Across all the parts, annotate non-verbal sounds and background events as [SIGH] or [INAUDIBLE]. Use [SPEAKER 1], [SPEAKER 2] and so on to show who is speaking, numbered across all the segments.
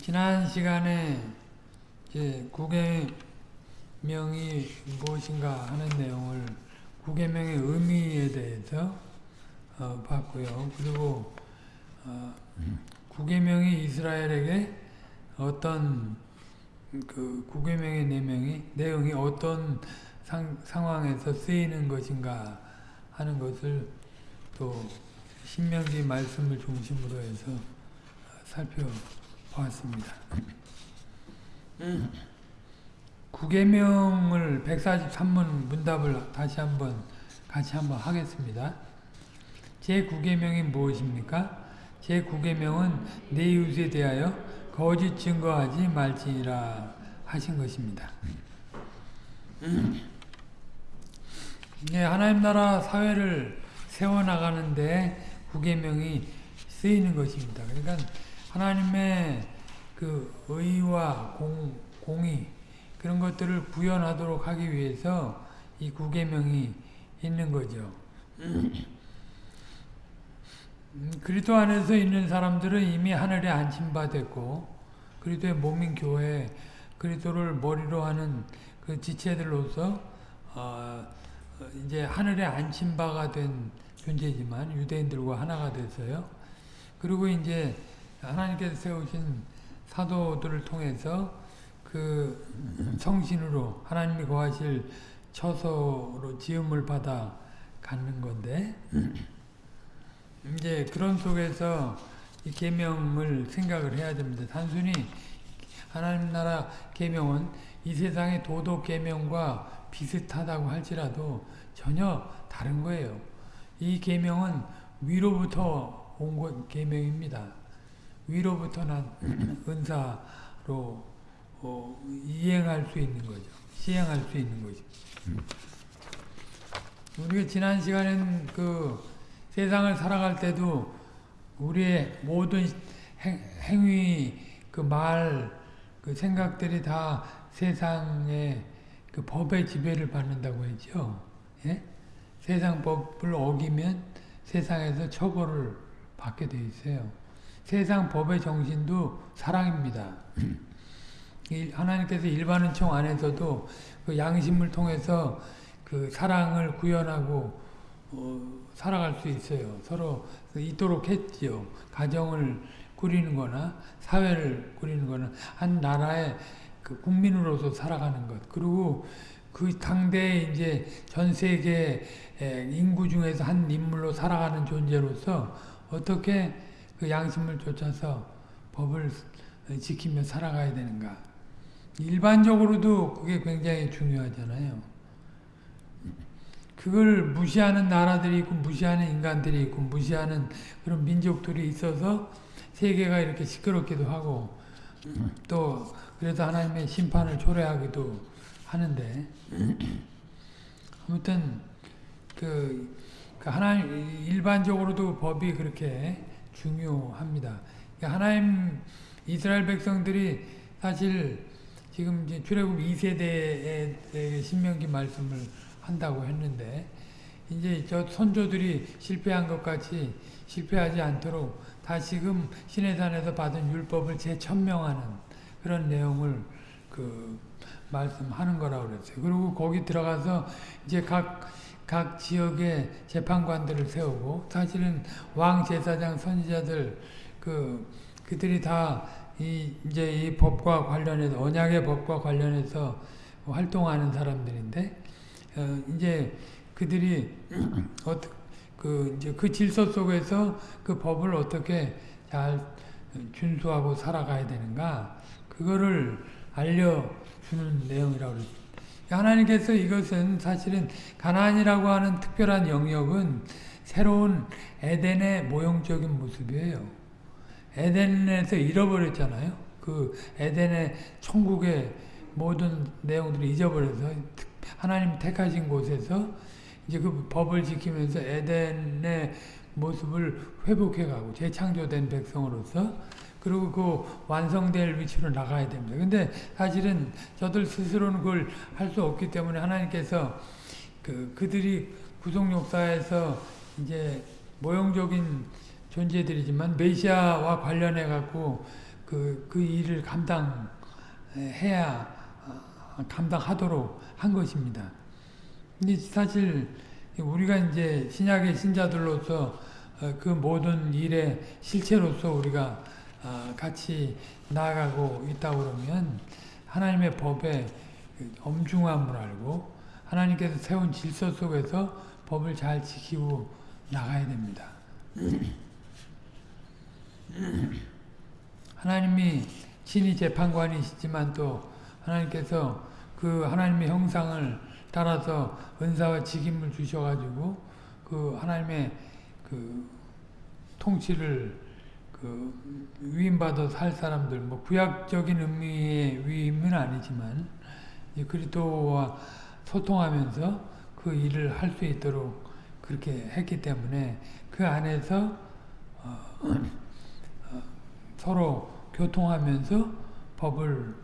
[SPEAKER 1] 지난 시간에 이제 구계명이 무엇인가 하는 내용을 구계명의 의미에 대해서 어, 봤고요. 그리고 어, 구계명이 이스라엘에게 어떤 그 구계명의 내용이 내용이 어떤 상, 상황에서 쓰이는 것인가 하는 것을 또 신명기 말씀을 중심으로 해서 살펴 보았습니다. 구계명을 143문 문답을 다시 한번 같이 한번 하겠습니다. 제 9계명이 무엇입니까? 제 9계명은 내 이웃에 대하여 거짓 증거하지 말지니라 하신 것입니다. 네, 하나님 나라 사회를 세워나가는데 9계명이 쓰이는 것입니다. 그러니까 하나님의 그 의와 공, 공의 그런 것들을 구현하도록 하기 위해서 이 9계명이 있는 거죠. 그리스도 안에서 있는 사람들은 이미 하늘에 안침받았고 그리스도의 몸인 교회 그리스도를 머리로 하는 그 지체들로서 어, 이제 하늘에 안침바가 된 존재지만 유대인들과 하나가 됐어요. 그리고 이제 하나님께서 세우신 사도들을 통해서 그 성신으로 하나님이 거하실 처소로 지음을 받아 갖는 건데 이제 그런 속에서 이 계명을 생각을 해야 됩니다. 단순히 하나님 나라 계명은 이 세상의 도덕 계명과 비슷하다고 할지라도 전혀 다른 거예요. 이 계명은 위로부터 온 계명입니다. 위로부터 난 [CLEARS THROAT] 은사로 어, 이행할 수 있는 거죠. 시행할 수 있는 거죠. 우리가 지난 시간엔 그 세상을 살아갈 때도 우리의 모든 행, 행위, 그 말, 그 생각들이 다 세상의 그 법의 지배를 받는다고 했죠. 예? 세상 법을 어기면 세상에서 처벌을 받게 돼 있어요. 세상 법의 정신도 사랑입니다. 하나님께서 일반 은총 안에서도 그 양심을 통해서 그 사랑을 구현하고 어, 살아갈 수 있어요. 서로 있도록 했지요. 가정을 꾸리는 거나 사회를 꾸리는 거나 한 나라의 그 국민으로서 살아가는 것. 그리고 그 당대에 이제 전 세계 인구 중에서 한 인물로 살아가는 존재로서 어떻게 그 양심을 쫓아서 법을 지키며 살아가야 되는가. 일반적으로도 그게 굉장히 중요하잖아요. 그걸 무시하는 나라들이 있고 무시하는 인간들이 있고 무시하는 그런 민족들이 있어서 세계가 이렇게 시끄럽기도 하고 또 그래서 하나님의 심판을 초래하기도 하는데 아무튼 그, 그 하나님 일반적으로도 법이 그렇게 중요합니다. 하나님 이스라엘 백성들이 사실 지금 이제 출애굽 2세대의 신명기 말씀을 한다고 했는데 이제 저 선조들이 실패한 것 같이 실패하지 않도록 다시금 시내산에서 받은 율법을 재천명하는 그런 내용을 그 말씀하는 거라고 그랬어요. 그리고 거기 들어가서 이제 각, 각 지역의 재판관들을 세우고 사실은 왕 제사장 선지자들 그 그들이 다 이 이제 이 법과 관련해서 언약의 법과 관련해서 활동하는 사람들인데 어, 이제 그들이 [CLEARS THROAT] 어떻게 그 이제 그 질서 속에서 그 법을 어떻게 잘 준수하고 살아가야 되는가 그거를 알려주는 내용이라고 그랬죠. 하나님께서 이것은 사실은 가나안이라고 하는 특별한 영역은 새로운 에덴의 모형적인 모습이에요. 에덴에서 잃어버렸잖아요. 그 에덴의 천국의 모든 내용들을 잊어버려서 하나님 택하신 곳에서 이제 그 법을 지키면서 에덴의 모습을 회복해가고 재창조된 백성으로서 그리고 그 완성될 위치로 나가야 됩니다. 근데 사실은 저들 스스로는 그걸 할 수 없기 때문에 하나님께서 그 그들이 구속 역사에서 이제 모형적인 존재들이지만 메시아와 관련해 갖고 그 그, 그 일을 감당해야 어, 감당하도록 한 것입니다. 근데 사실 우리가 이제 신약의 신자들로서 어, 그 모든 일의 실체로서 우리가 어, 같이 나아가고 있다 그러면 하나님의 법의 엄중함을 알고 하나님께서 세운 질서 속에서 법을 잘 지키고 나가야 됩니다. [CLEARS THROAT] 하나님이 친히 재판관이시지만 또 하나님께서 그 하나님의 형상을 따라서 은사와 직임을 주셔가지고 그 하나님의 그 통치를 그 위임받아 살 사람들 뭐 구약적인 의미의 위임은 아니지만 그리스도와 소통하면서 그 일을 할 수 있도록 그렇게 했기 때문에 그 안에서 어, [CLEARS THROAT] 어, 서로 교통하면서 법을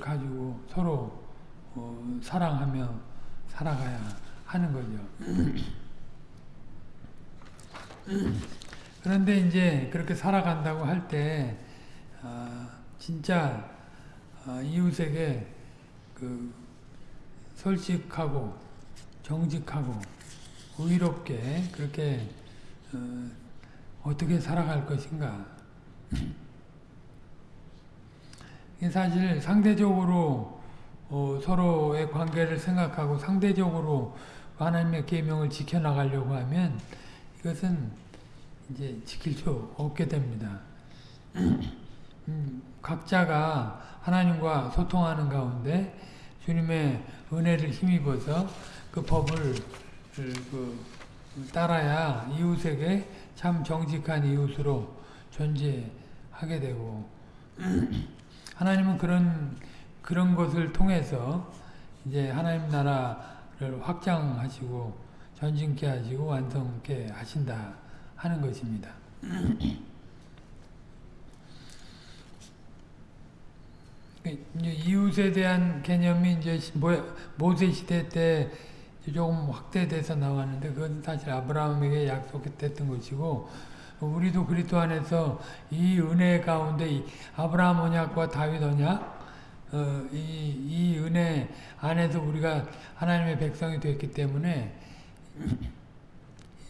[SPEAKER 1] 가지고 서로 어, 사랑하며 살아가야 하는 거죠. [CLEARS THROAT] 그런데 이제 그렇게 살아간다고 할때 어, 진짜 어, 이웃에게 그 솔직하고 정직하고 의롭게 그렇게 어, 떻게 살아갈 것인가. 사실 상대적으로 어, 서로의 관계를 생각하고 상대적으로 하나님의 계명을 지켜나가려고 하면 이것은 이제 지킬 수 없게 됩니다. [CLEARS THROAT] 음, 각자가 하나님과 소통하는 가운데 주님의 은혜를 힘입어서 그 법을 그 따라야 이웃에게 참 정직한 이웃으로 존재하게 되고 [CLEARS THROAT] 하나님은 그런 그런 것을 통해서 이제 하나님 나라를 확장하시고 전진케 하시고 완성케 하신다 하는 것입니다. 이웃에 대한 개념이 이제 모세 시대 때 조금 확대돼서 나왔는데 그건 사실 아브라함에게 약속했던 것이고 우리도 그리스도 안에서 이 은혜 가운데 아브라함 언약과 다윗 언약 어, 이, 이 은혜 안에서 우리가 하나님의 백성이 됐기 때문에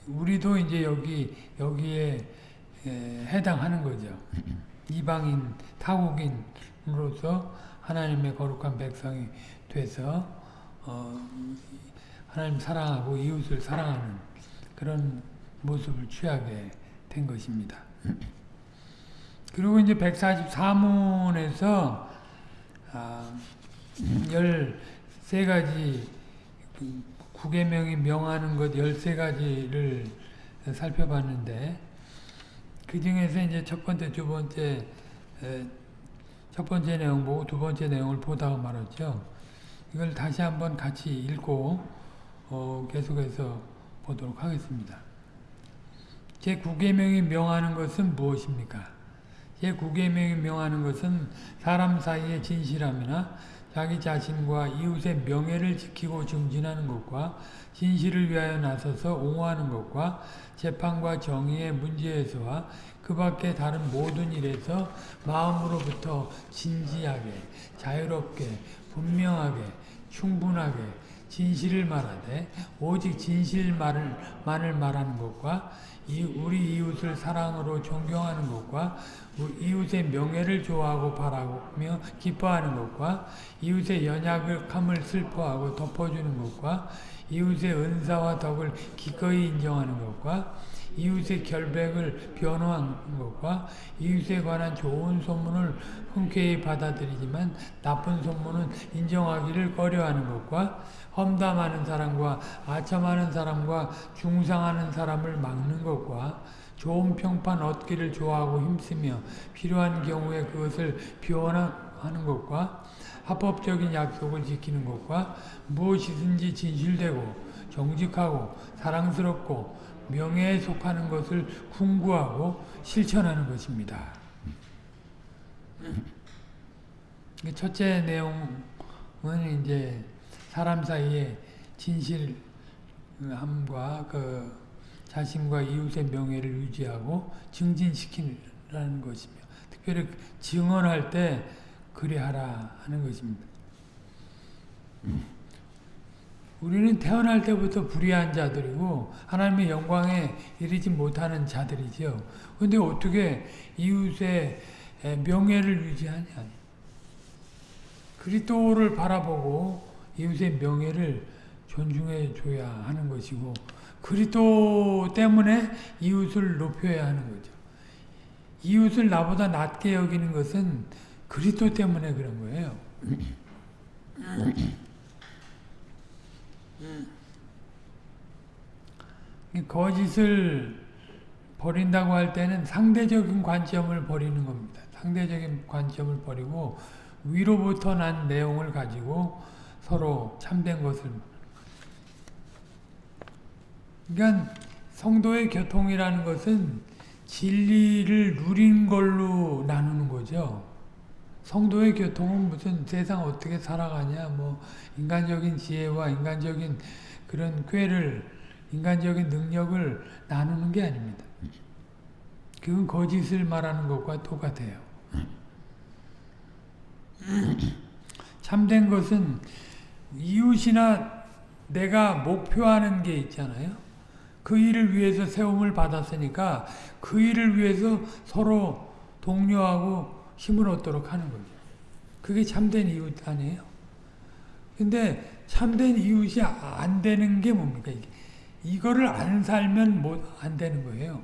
[SPEAKER 1] 우리도 이제 여기 여기에 에, 해당하는 거죠. 이방인 타국인으로서 하나님의 거룩한 백성이 돼서 어, 하나님 사랑하고 이웃을 사랑하는 그런 모습을 취하게 된 것입니다. 그리고 이제 144문에서 아, 13가지 구계명이 명하는 것 13가지를 살펴봤는데 그 중에서 이제 첫 번째, 두 번째 첫 번째 내용 보고 두 번째 내용을 보다가 말았죠. 이걸 다시 한번 같이 읽고 어, 계속해서 보도록 하겠습니다. 제9계명이 명하는 것은 무엇입니까? 제9계명이 명하는 것은 사람 사이의 진실함이나 자기 자신과 이웃의 명예를 지키고 증진하는 것과 진실을 위하여 나서서 옹호하는 것과 재판과 정의의 문제에서와 그 밖에 다른 모든 일에서 마음으로부터 진지하게, 자유롭게, 분명하게, 충분하게, 진실을 말하되 오직 진실만을 말하는 것과 우리 이웃을 사랑으로 존경하는 것과 이웃의 명예를 좋아하고 바라며 기뻐하는 것과 이웃의 연약함을 슬퍼하고 덮어주는 것과 이웃의 은사와 덕을 기꺼이 인정하는 것과 이웃의 결백을 변호하는 것과 이웃에 관한 좋은 소문을 흔쾌히 받아들이지만 나쁜 소문은 인정하기를 꺼려하는 것과 험담하는 사람과 아첨하는 사람과 중상하는 사람을 막는 것과 좋은 평판 얻기를 좋아하고 힘쓰며 필요한 경우에 그것을 비원하는 것과 합법적인 약속을 지키는 것과 무엇이든지 진실되고 정직하고 사랑스럽고 명예에 속하는 것을 궁구하고 실천하는 것입니다. 첫째 내용은 이제 사람 사이에 진실함과 그 자신과 이웃의 명예를 유지하고 증진시키라는 것이며 특별히 증언할 때 그리하라 하는 것입니다. 우리는 태어날 때부터 불의한 자들이고 하나님의 영광에 이르지 못하는 자들이죠. 근데 어떻게 이웃의 명예를 유지하냐? 그리스도를 바라보고 이웃의 명예를 존중해 줘야 하는 것이고 그리스도 때문에 이웃을 높여야 하는 거죠. 이웃을 나보다 낮게 여기는 것은 그리스도 때문에 그런 거예요. 거짓을 버린다고 할 때는 상대적인 관점을 버리는 겁니다. 상대적인 관점을 버리고 위로부터 난 내용을 가지고 서로 참된 것을 그러니까 성도의 교통이라는 것은 진리를 누린 걸로 나누는 거죠. 성도의 교통은 무슨 세상 어떻게 살아가냐, 뭐 인간적인 지혜와 인간적인 그런 꾀를 인간적인 능력을 나누는 게 아닙니다. 그건 거짓을 말하는 것과 똑같아요. 참된 것은 이웃이나 내가 목표하는 게 있잖아요. 그 일을 위해서 세움을 받았으니까 그 일을 위해서 서로 독려하고 힘을 얻도록 하는 거죠. 그게 참된 이웃 아니에요? 근데 참된 이웃이 안 되는 게 뭡니까? 이게? 이거를 안 살면 못 안 되는 거예요.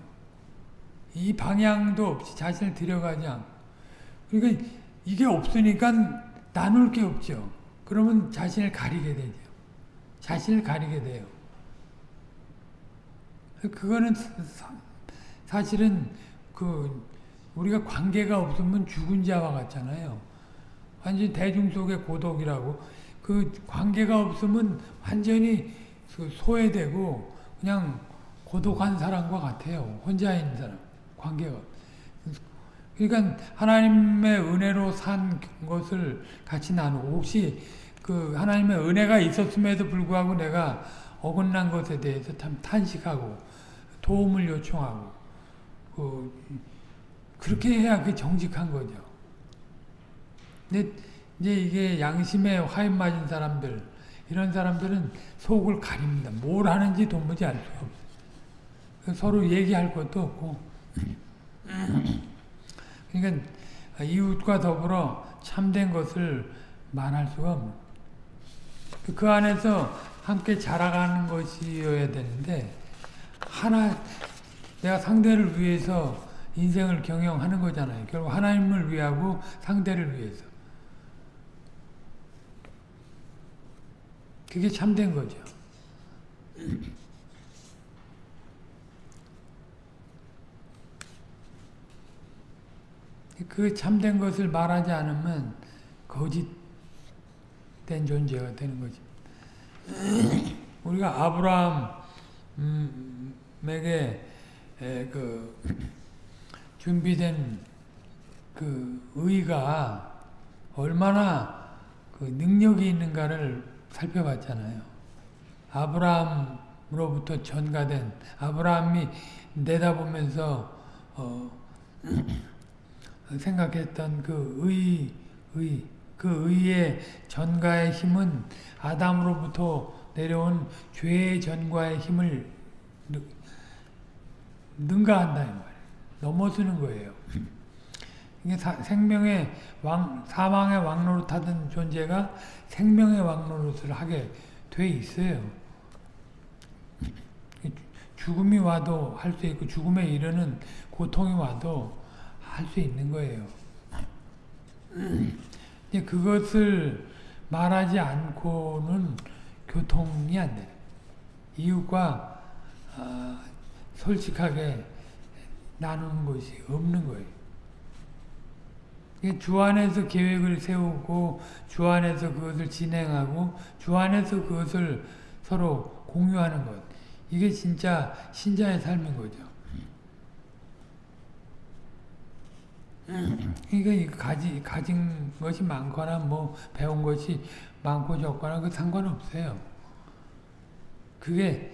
[SPEAKER 1] 이 방향도 없이 자신을 들여가지 않고. 그러니까 이게 없으니까 나눌 게 없죠. 그러면 자신을 가리게 되죠. 자신을 가리게 돼요. 그거는 사실은 그 우리가 관계가 없으면 죽은 자와 같잖아요. 완전 대중 속의 고독이라고 그 관계가 없으면 완전히 소외되고 그냥 고독한 사람과 같아요. 혼자 있는 사람 관계가 그러니까 하나님의 은혜로 산 것을 같이 나누고 혹시 그 하나님의 은혜가 있었음에도 불구하고 내가 어긋난 것에 대해서 참 탄식하고 도움을 요청하고 그 그렇게 해야 그 정직한 거죠. 근데 이제 이게 양심에 화인 맞은 사람들 이런 사람들은 속을 가립니다. 뭘 하는지 도무지 알 수 없어요. 서로 얘기할 것도 없고 그러니까 이웃과 더불어 참된 것을 말할 수가 없는 그 안에서 함께 자라가는 것이어야 되는데 하나 내가 상대를 위해서 인생을 경영하는 거잖아요. 결국 하나님을 위하고 상대를 위해서. 그게 참된 거죠. [CLEARS THROAT] 그 참된 것을 말하지 않으면 거짓된 존재가 되는 거죠. [CLEARS THROAT] 우리가 아브라함 에게 그 준비된 그 의가 얼마나 그 능력이 있는가를 살펴봤잖아요. 아브라함으로부터 전가된 아브라함이 내다보면서 어 [CLEARS THROAT] 생각했던 그 의, 의, 그 의의 전가의 힘은 아담으로부터 내려온 죄의 전가의 힘을 능가한다 이 말이에요. 넘어서는 거예요. 이게 사, 생명의 왕, 사망의 왕노릇 하던 존재가 생명의 왕노릇을 하게 돼 있어요. 죽음이 와도 할 수 있고 죽음에 이르는 고통이 와도 할 수 있는 거예요. 그것을 말하지 않고는 교통이 안 돼. 이웃과 어, 솔직하게 나누는 것이 없는 거예요. 주 안에서 계획을 세우고 주 안에서 그것을 진행하고 주 안에서 그것을 서로 공유하는 것. 이게 진짜 신자의 삶인 거죠. 그러니까 가지, 가진 것이 많거나 뭐 배운 것이 많고 적거나 그 상관없어요. 그게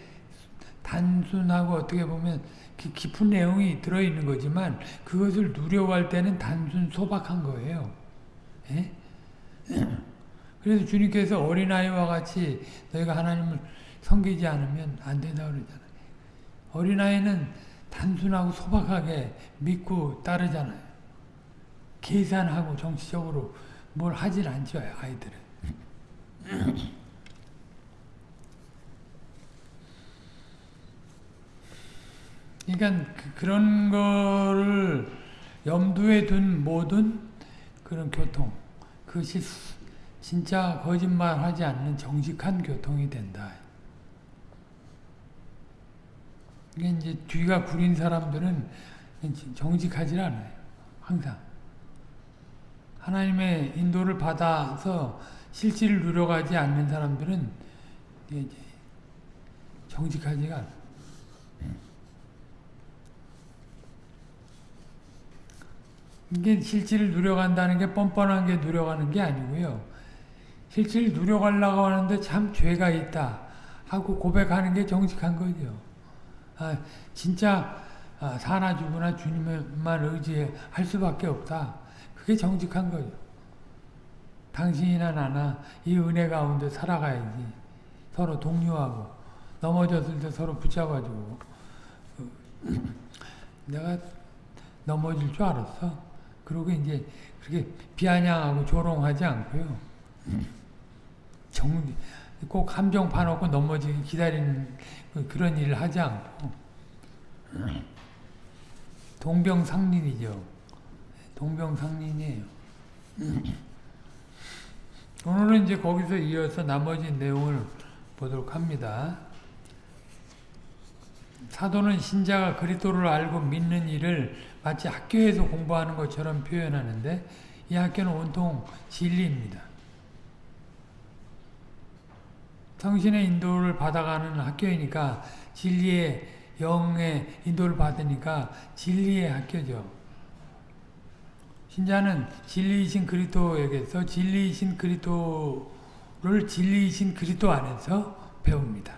[SPEAKER 1] 단순하고 어떻게 보면 기- 깊은 내용이 들어있는 거지만 그것을 누려갈 때는 단순 소박한 거예요. 예? [CLEARS THROAT] 그래서 주님께서 어린아이와 같이 너희가 하나님을 섬기지 않으면 안 된다 그러잖아요. 어린아이는 단순하고 소박하게 믿고 따르잖아요. 계산하고 정치적으로 뭘 하질 않죠, 아이들은. [CLEARS THROAT] 그러니까 그, 런 거를 염두에 둔 모든 그런 교통, 그것이 진짜 거짓말하지 않는 정직한 교통이 된다. 이게 이제 뒤가 구린 사람들은 정직하지 않아요. 항상. 하나님의 인도를 받아서 실질을 누려가지 않는 사람들은 정직하지가 않아요. 이게 실질을 누려간다는 게 뻔뻔한 게 누려가는 게 아니고요. 실질을 누려가려고 하는데 참 죄가 있다 하고 고백하는 게 정직한 거죠. 아, 진짜 아, 사나 죽으나 주님만 의지할 수밖에 없다. 그게 정직한 거죠. 당신이나 나나 이 은혜 가운데 살아가야지. 서로 동료하고 넘어졌을 때 서로 붙잡아주고 [CLEARS THROAT] 내가 넘어질 줄 알았어. 그리고 이제 그렇게 비아냥하고 조롱하지 않고요. 정, 꼭 함정 파놓고 넘어지기 기다리는 그런 일을 하지 않고 동병상린이죠. 동병상린이에요. 오늘은 이제 거기서 이어서 나머지 내용을 보도록 합니다. 사도는 신자가 그리스도를 알고 믿는 일을 마치 학교에서 공부하는 것처럼 표현하는데 이 학교는 온통 진리입니다. 성신의 인도를 받아가는 학교이니까 진리의 영의 인도를 받으니까 진리의 학교죠. 신자는 진리이신 그리스도에게서 진리이신 그리스도를 진리이신 그리스도 안에서 배웁니다.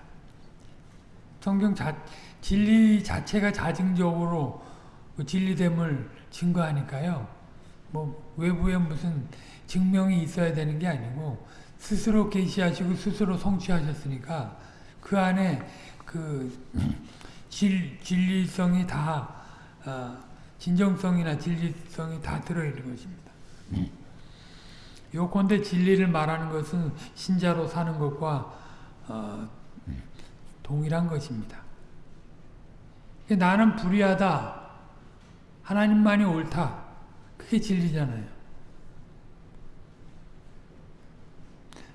[SPEAKER 1] 성경 자, 진리 자체가 자증적으로 그 진리됨을 증거하니까요. 뭐 외부에 무슨 증명이 있어야 되는 게 아니고 스스로 계시하시고 스스로 성취하셨으니까 그 안에 그 진, 진리성이 다 어, 진정성이나 진리성이 다 들어있는 것입니다. 요건데 진리를 말하는 것은 신자로 사는 것과 어, 동일한 것입니다. 나는 불의하다. 하나님만이 옳다. 그게 진리잖아요.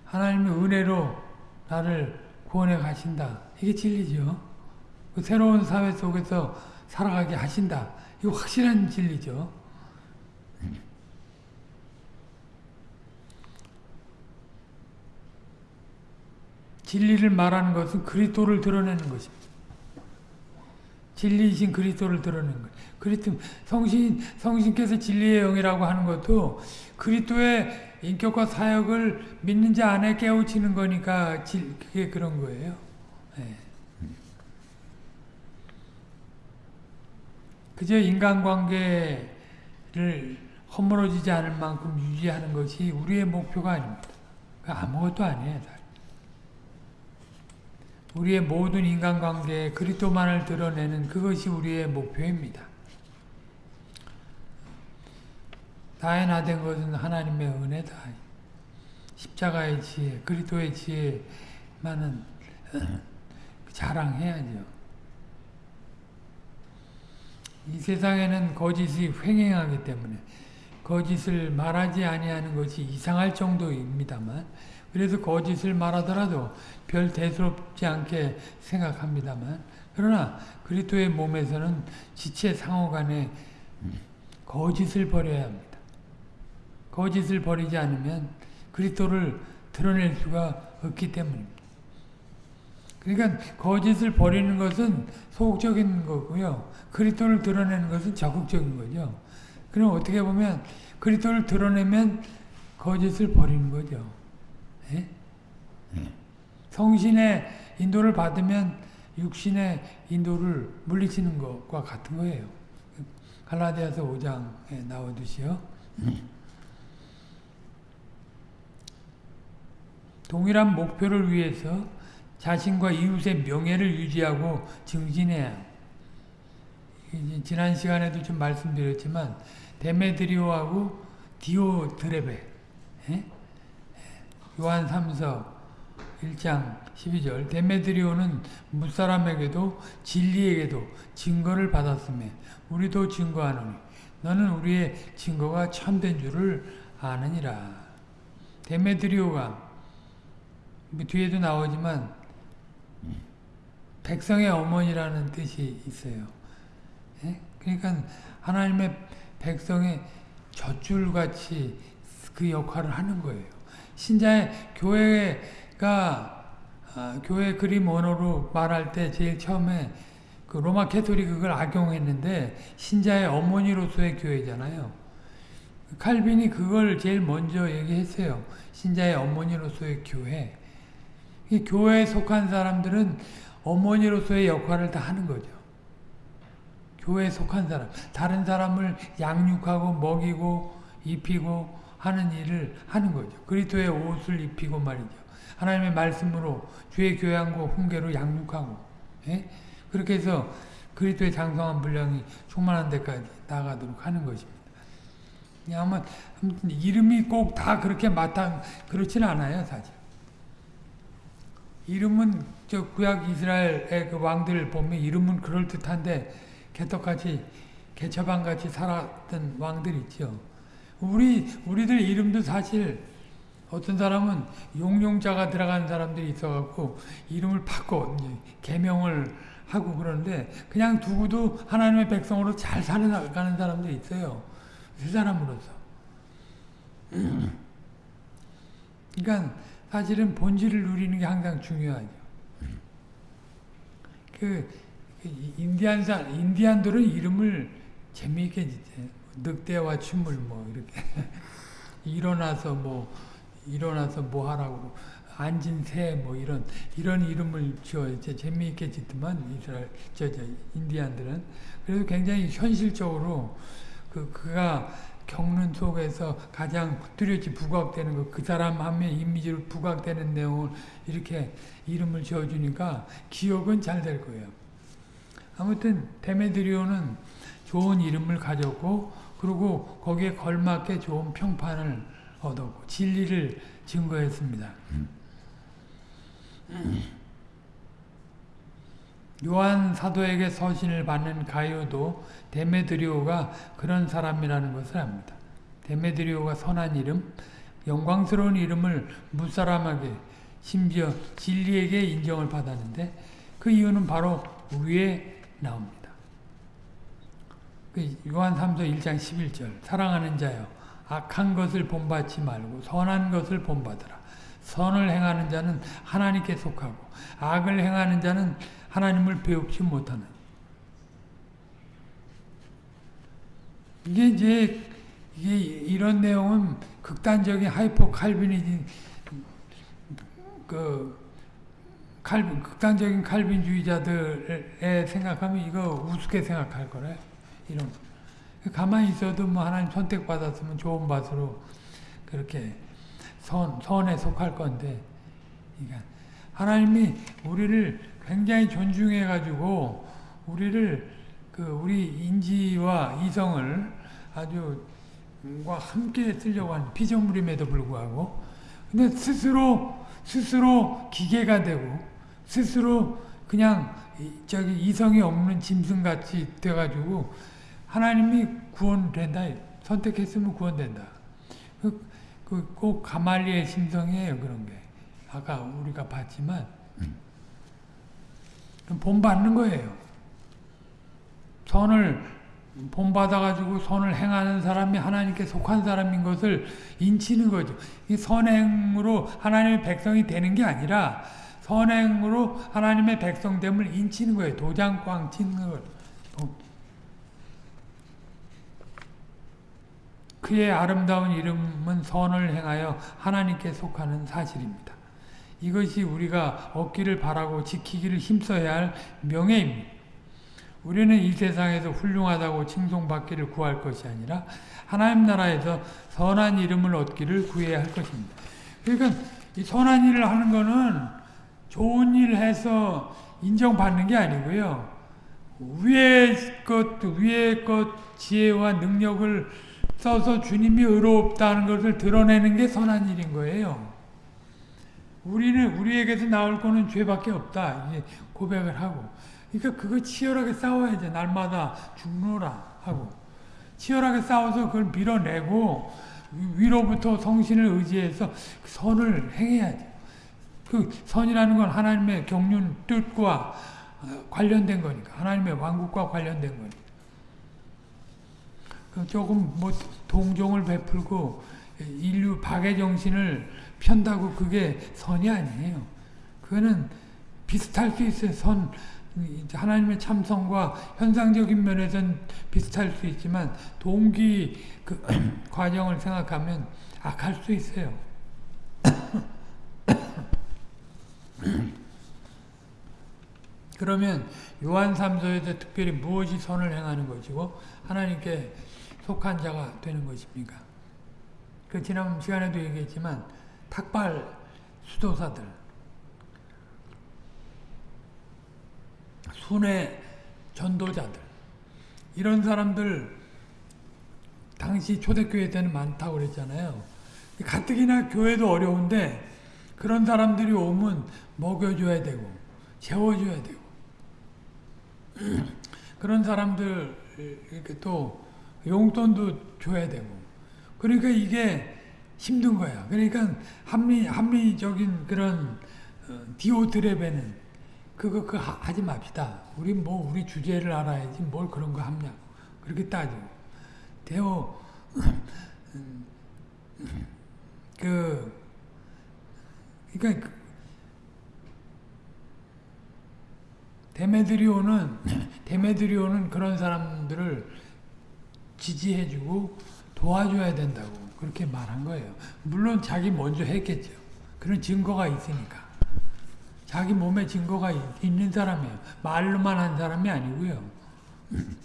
[SPEAKER 1] 하나님의 은혜로 나를 구원해 가신다. 이게 진리죠. 그 새로운 사회 속에서 살아가게 하신다. 이거 확실한 진리죠. 진리를 말하는 것은 그리스도를 드러내는 것입니다. 진리이신 그리스도를 드러내는 것. 그리스도 성신 성신께서 진리의 영이라고 하는 것도 그리스도의 인격과 사역을 믿는 자 안에 깨우치는 거니까 질, 그게 그런 거예요. 네. 그저 인간관계를 허물어지지 않을 만큼 유지하는 것이 우리의 목표가 아닙니다. 아무것도 아니에요. 우리의 모든 인간관계에 그리스도만을 드러내는 그것이 우리의 목표입니다. 다해나된 것은 하나님의 은혜다. 십자가의 지혜, 그리스도의 지혜만은 [LAUGHS] 자랑해야죠. 이 세상에는 거짓이 횡행하기 때문에 거짓을 말하지 아니하는 것이 이상할 정도입니다만 그래서 거짓을 말하더라도 별 대수롭지 않게 생각합니다만 그러나 그리스도의 몸에서는 지체 상호간에 거짓을 버려야 합니다. 거짓을 버리지 않으면 그리스도를 드러낼 수가 없기 때문입니다. 그러니까 거짓을 버리는 것은 소극적인 거고요. 그리스도를 드러내는 것은 적극적인 거죠. 그럼 어떻게 보면 그리스도를 드러내면 거짓을 버리는 거죠. 예? 성신의 인도를 받으면 육신의 인도를 물리치는 것과 같은 거예요. 갈라디아서 5장에 나오듯이요. 동일한 목표를 위해서 자신과 이웃의 명예를 유지하고 증진해야. 지난 시간에도 좀 말씀드렸지만 데메드리오하고 디오드레베 예? 요한 3서 1장 12절 데메드리오는 무사람에게도 진리에게도 증거를 받았으며 우리도 증거하노니 너는 우리의 증거가 참된 줄을 아느니라 데메드리오가 뭐 뒤에도 나오지만 백성의 어머니라는 뜻이 있어요. 예? 그러니까 하나님의 백성의 젖줄같이 그 역할을 하는 거예요. 신자의 교회가 아, 교회 그림 언어로 말할 때 제일 처음에 그 로마 캐토릭 그걸 악용했는데 신자의 어머니로서의 교회잖아요. 칼빈이 그걸 제일 먼저 얘기했어요. 신자의 어머니로서의 교회. 이 교회에 속한 사람들은 어머니로서의 역할을 다 하는 거죠. 교회에 속한 사람, 다른 사람을 양육하고 먹이고 입히고 하는 일을 하는 거죠. 그리스도의 옷을 입히고 말이죠. 하나님의 말씀으로 주의 교양과 훈계로 양육하고 예? 그렇게 해서 그리스도의 장성한 분량이 충만한 데까지 나가도록 하는 것입니다. 아마 아무튼 이름이 꼭 다 그렇게 마땅 그렇지는 않아요, 사실. 이름은 저 구약 이스라엘의 그 왕들을 보면 이름은 그럴 듯한데 개떡같이 개처방같이 살았던 왕들 있죠. 우리 우리들 이름도 사실 어떤 사람은 용용자가 들어간 사람들이 있어갖고 이름을 바꿔 개명을 하고 그러는데 그냥 두고도 하나님의 백성으로 잘 살아가는 사람들이 있어요. 그 사람으로서. 그러니까 사실은 본질을 누리는 게 항상 중요하죠. 그, 그 인디안사 인디안들은 이름을 재미있게. 늑대와 춤을 뭐 이렇게 [LAUGHS] 일어나서 뭐 일어나서 뭐 하라고 앉은 새 뭐 이런 이런 이름을 지어 재미있게 짓더만 이스라엘 저, 저 인디안들은 그래서 굉장히 현실적으로 그 그가 겪는 속에서 가장 뚜렷이 부각되는 거, 그 사람 하면 이미지로 부각되는 내용을 이렇게 이름을 지어주니까 기억은 잘 될 거예요. 아무튼 데메드리오는 좋은 이름을 가졌고 그리고 거기에 걸맞게 좋은 평판을 얻었고 진리를 증거했습니다. 요한 사도에게 서신을 받는 가요도 데메드리오가 그런 사람이라는 것을 압니다. 데메드리오가 선한 이름, 영광스러운 이름을 무사람에게 심지어 진리에게 인정을 받았는데 그 이유는 바로 위에 나옵니다. 그 요한 3서 1장 11절 사랑하는 자여 악한 것을 본받지 말고 선한 것을 본받으라. 선을 행하는 자는 하나님께 속하고 악을 행하는 자는 하나님을 배우지 못하는. 이게 이제 이게 이런 내용은 극단적인 hyper Calvinism 그 칼빈 극단적인 칼빈주의자들의 생각하면 이거 우습게 생각할 거래. 이런 가만히 있어도 뭐 하나님 선택받았으면 좋은 밭으로 그렇게 선 선에 속할 건데, 그러니까 하나님이 우리를 굉장히 존중해 가지고 우리를 그 우리 인지와 이성을 아주 과 함께 쓰려고 하는 피조물임에도 불구하고 근데 스스로 스스로 기계가 되고 스스로 그냥 저기 이성이 없는 짐승같이 돼가지고 하나님이 구원된다 선택했으면 구원된다 그, 그 꼭 가말리의 심성이에요 그런 게 아까 우리가 봤지만 본받는 거예요. 선을 본받아가지고 선을 행하는 사람이 하나님께 속한 사람인 것을 인치는 거죠. 이 선행으로 하나님의 백성이 되는 게 아니라 선행으로 하나님의 백성됨을 인치는 거예요. 도장 꽝 치는 걸. 그의 아름다운 이름은 선을 행하여 하나님께 속하는 사실입니다. 이것이 우리가 얻기를 바라고 지키기를 힘써야 할 명예입니다. 우리는 이 세상에서 훌륭하다고 칭송받기를 구할 것이 아니라 하나님 나라에서 선한 이름을 얻기를 구해야 할 것입니다. 그러니까 이 선한 일을 하는 거는 좋은 일 해서 인정받는 게 아니고요. 위의 것, 위의 것 지혜와 능력을 써서 주님이 의롭다는 것을 드러내는 게 선한 일인 거예요. 우리는 우리에게서 나올 거는 죄밖에 없다. 고백을 하고. 그러니까 그거 치열하게 싸워야지. 날마다 죽노라 하고. 치열하게 싸워서 그걸 밀어내고 위로부터 성신을 의지해서 그 선을 행해야죠. 그 선이라는 건 하나님의 경륜 뜻과 관련된 거니까. 하나님의 왕국과 관련된 거니까. 그 조금 뭐 동종을 베풀고 인류 박의 정신을 편다고 그게 선이 아니에요. 그거는 비슷할 수 있어요. 선 하나님의 참선과 현상적인 면에서는 비슷할 수 있지만 동기 그 [CLEARS THROAT] 과정을 생각하면 악할 수 있어요. [CLEARS THROAT] 그러면 요한 3서에서 특별히 무엇이 선을 행하는 것이고 하나님께 속한 자가 되는 것입니까? 그 지난 시간에도 얘기했지만 탁발 수도사들 순회 전도자들 이런 사람들 당시 초대교회 때는 많다고 그랬잖아요. 가뜩이나 교회도 어려운데 그런 사람들이 오면 먹여줘야 되고 재워줘야 되고 [CLEARS THROAT] 그런 사람들 이렇게 또 용돈도 줘야 되고 그러니까 이게 힘든 거야. 그러니까 합리 합리적인 그런 디오드레베는 그거 그 하지 맙시다. 우리 뭐 우리 주제를 알아야지 뭘 그런 거 합냐. 그렇게 따지고 대호 그 그러니까 데메드리오는 데메드리오는 그런 사람들을 지지해주고 도와줘야 된다고 그렇게 말한 거예요. 물론 자기 먼저 했겠죠. 그런 증거가 있으니까. 자기 몸에 증거가 있는 사람이에요. 말로만 한 사람이 아니고요. [CLEARS THROAT]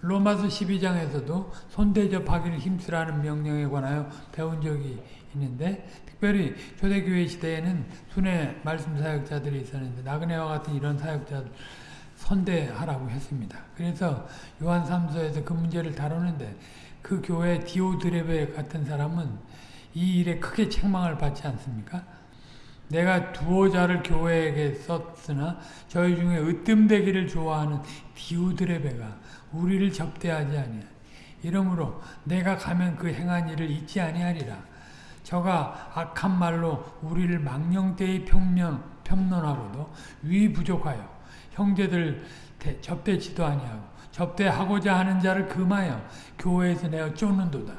[SPEAKER 1] 로마서 12장에서도 손대접하기를 힘쓰라는 명령에 관하여 배운 적이 있는데 특별히 초대교회 시대에는 순회 말씀 사역자들이 있었는데 나그네와 같은 이런 사역자들 선대하라고 했습니다. 그래서 요한 3서에서 그 문제를 다루는데 그 교회 디오드레베 같은 사람은 이 일에 크게 책망을 받지 않습니까? 내가 두어 자를 교회에게 썼으나 저희 중에 으뜸되기를 좋아하는 디오드레베가 우리를 접대하지 아니하 이러므로 내가 가면 그 행한 일을 잊지 아니하리라. 저가 악한 말로 우리를 망령되이 평면, 평론하고도 위 부족하여 형제들 접대치도 아니하고 접대하고자 하는 자를 금하여 교회에서 내어 쫓는도다.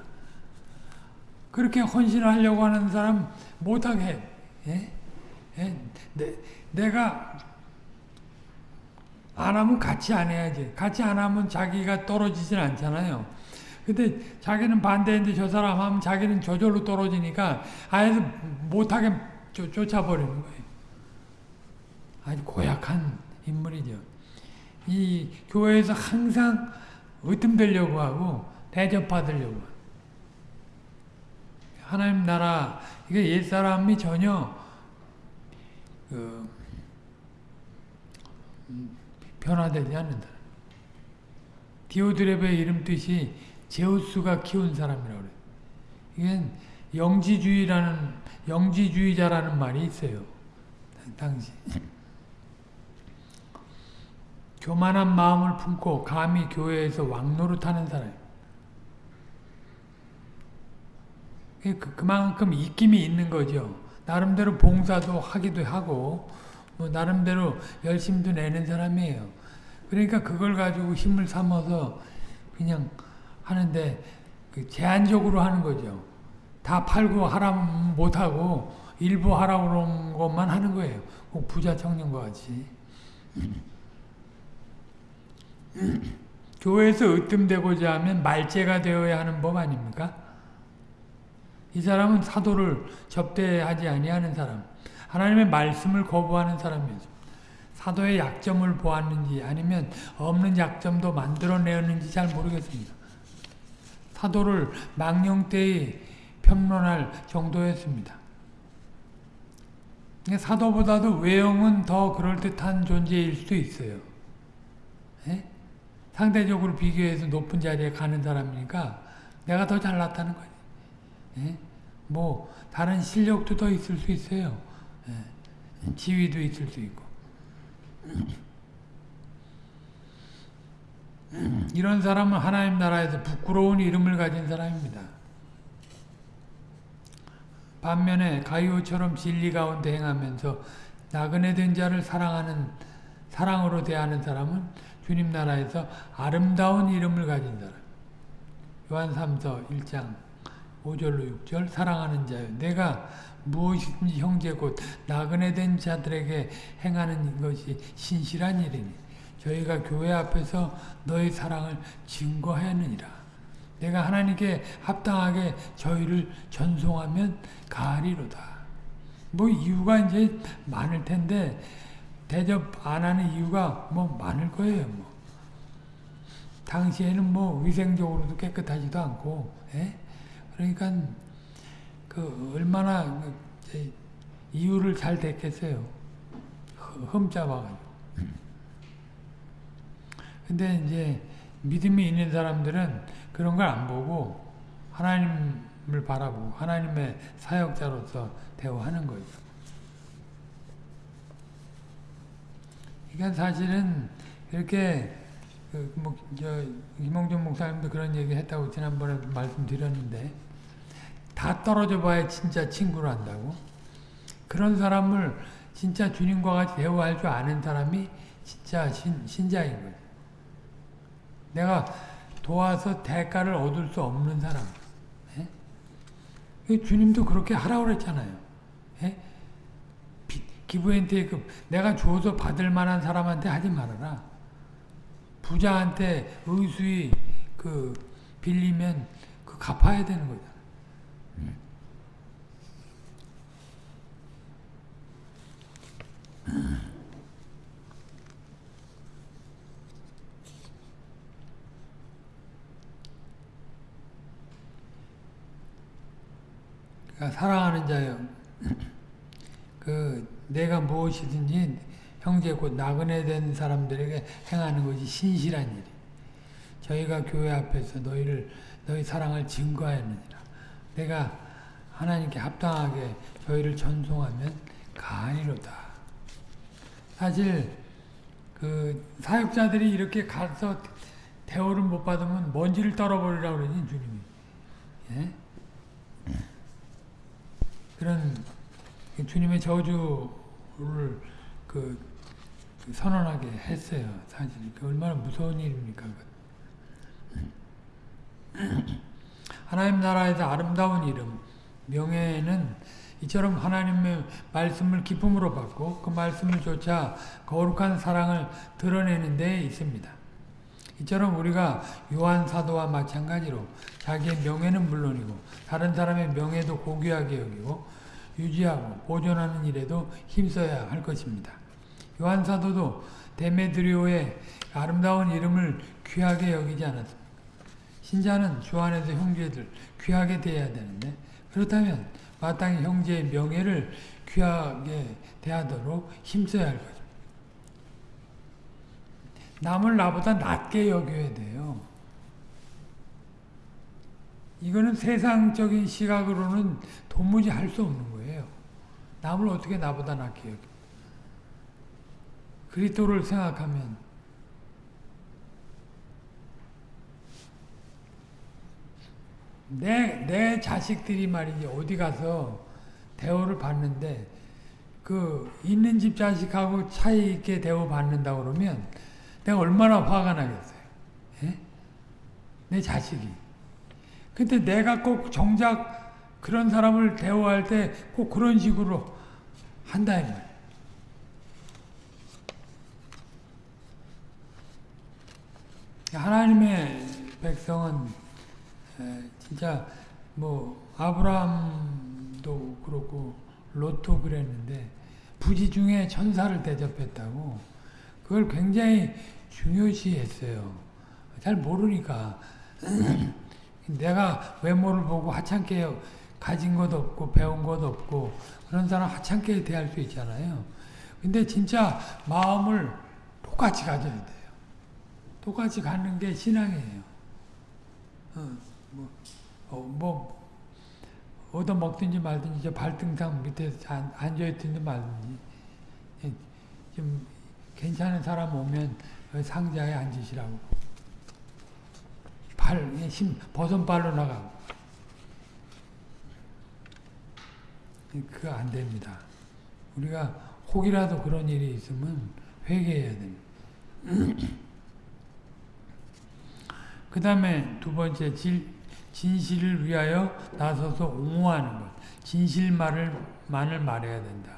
[SPEAKER 1] 그렇게 헌신하려고 하는 사람 못하게 해. 예? 예? 내, 내가 안 하면 같이 안 해야지. 같이 안 하면 자기가 떨어지진 않잖아요. 근데 자기는 반대인데 저 사람 하면 자기는 저절로 떨어지니까 아예 못하게 쫓아버리는 거예요. 아주 고약한 인물이죠. 이 교회에서 항상 으뜸되려고 하고 대접받으려고 하나님 나라 이게 옛사람이 전혀 그 변화되지 않는다. 디오드레베의 이름 뜻이 제우스가 키운 사람이라고 그래. 이건 영지주의라는 영지주의자라는 말이 있어요. 당시. 교만한 마음을 품고 감히 교회에서 왕노릇하는 사람. 그, 그만큼 입김이 있는 거죠. 나름대로 봉사도 하기도 하고 뭐 나름대로 열심도 내는 사람이에요. 그러니까 그걸 가지고 힘을 삼아서 그냥 하는데 그 제한적으로 하는 거죠. 다 팔고 하라면 못하고 일부 하라고 그런 것만 하는 거예요. 꼭 부자 청년과 같이. [LAUGHS] 교회에서 으뜸되고자 하면 말제가 되어야 하는 법 아닙니까? 이 사람은 사도를 접대하지 아니하는 사람, 하나님의 말씀을 거부하는 사람이죠. 사도의 약점을 보았는지 아니면 없는 약점도 만들어내었는지 잘 모르겠습니다. 사도를 망령 때에 평론할 정도였습니다. 사도보다도 외형은 더 그럴듯한 존재일 수도 있어요. 예? 상대적으로 비교해서 높은 자리에 가는 사람이니까 내가 더 잘났다는 거지. 예? 뭐 다른 실력도 더 있을 수 있어요. 예? 지위도 있을 수 있고. [CLEARS THROAT] 이런 사람은 하나님 나라에서 부끄러운 이름을 가진 사람입니다. 반면에 가이오처럼 진리 가운데 행하면서 나그네 된 자를 사랑하는 사랑으로 대하는 사람은 주님 나라에서 아름다운 이름을 가진 사람. 요한 3서 1장 5절로 6절 사랑하는 자요 내가 무엇이든지 형제 곧 나그네 된 자들에게 행하는 것이 신실한 일이니 저희가 교회 앞에서 너의 사랑을 증거하였느니라. 내가 하나님께 합당하게 저희를 전송하면 가리로다. 뭐 이유가 이제 많을 텐데 대접 안 하는 이유가 뭐 많을 거예요. 뭐. 당시에는 뭐 위생적으로도 깨끗하지도 않고, 예? 그러니까 그 얼마나 그 이유를 잘 됐겠어요. 흠잡아가지고. 근데 이제 믿음이 있는 사람들은 그런 걸 안 보고 하나님을 바라보고 하나님의 사역자로서 대우하는 거죠. 그러니까 사실은 이렇게 그 뭐, 저, 김홍준 목사님도 그런 얘기 했다고 지난번에 말씀드렸는데, 다 떨어져 봐야 진짜 친구를 한다고? 그런 사람을 진짜 주님과 같이 대우할 줄 아는 사람이 진짜 신, 신자인 거죠. 내가 도와서 대가를 얻을 수 없는 사람. 예? 주님도 그렇게 하라고 그랬잖아요. 예? 기부엔테이크 내가 줘서 받을 만한 사람한테 하지 말아라. 부자한테 의수히 그 빌리면 그 갚아야 되는 거잖아. 그러니까 사랑하는 자여, 그 내가 무엇이든지 형제 곧 나그네 된 사람들에게 행하는 것이 신실한 일이. 저희가 교회 앞에서 너희를 너희 사랑을 증거하였느니라. 내가 하나님께 합당하게 저희를 전송하면 가니로다. 사실 그 사역자들이 이렇게 가서 대우를 못 받으면 먼지를 떨어버리라고 그러지 주님이. 예? 그런 주님의 저주 를그 선언하게 했어요. 사실 그 얼마나 무서운 일입니까? [CLEARS THROAT] 하나님 나라에서 아름다운 이름, 명예는 이처럼 하나님의 말씀을 기쁨으로 받고 그 말씀을 쫓아 거룩한 사랑을 드러내는 데 있습니다. 이처럼 우리가 요한 사도와 마찬가지로 자기의 명예는 물론이고 다른 사람의 명예도 고귀하게 여기고 유지하고 보존하는 일에도 힘써야 할 것입니다. 요한 사도도 데메드리오의 아름다운 이름을 귀하게 여기지 않았습니까? 신자는 주 안에서 형제들 귀하게 대해야 되는데 그렇다면 마땅히 형제의 명예를 귀하게 대하도록 힘써야 할 거죠. 남을 나보다 낮게 여겨야 돼요. 이거는 세상적인 시각으로는 도무지 할 수 없는 거예요. 남을 어떻게 나보다 낮게 여겨. 그리스도를 생각하면 내, 내 자식들이 말이지 어디 가서 대우를 받는데 그 있는 집 자식하고 차이 있게 대우 받는다 그러면 내가 얼마나 화가 나겠어요. 예? 내 자식이. 근데 내가 꼭 정작 그런 사람을 대우할 때 꼭 그런 식으로 한다. 하나님의 백성은 진짜 뭐 아브라함도 그렇고 롯도 그랬는데 부지 중에 천사를 대접했다고 그걸 굉장히 중요시했어요. 잘 모르니까 [CLEARS THROAT] 내가 외모를 보고 하찮게 가진 것 없고 배운 것 없고 그런 사람 하찮게 대할 수 있잖아요. 근데 진짜 마음을 똑같이 가져야 돼요. 똑같이 갖는 게 신앙이에요. 어, 뭐, 어, 뭐 얻어 먹든지 말든지 저 발등상 밑에 앉아 있든지 말든지 예, 좀 괜찮은 사람 오면 상자에 앉으시라고 발, 예, 힘, 버선발로 나가고 예, 그거 안 됩니다. 우리가 혹이라도 그런 일이 있으면 회개해야 됩니다. [CLEARS THROAT] 그 다음에 두 번째 질, 진실을 위하여 나서서 옹호하는 것. 진실만을 만을 말해야 된다.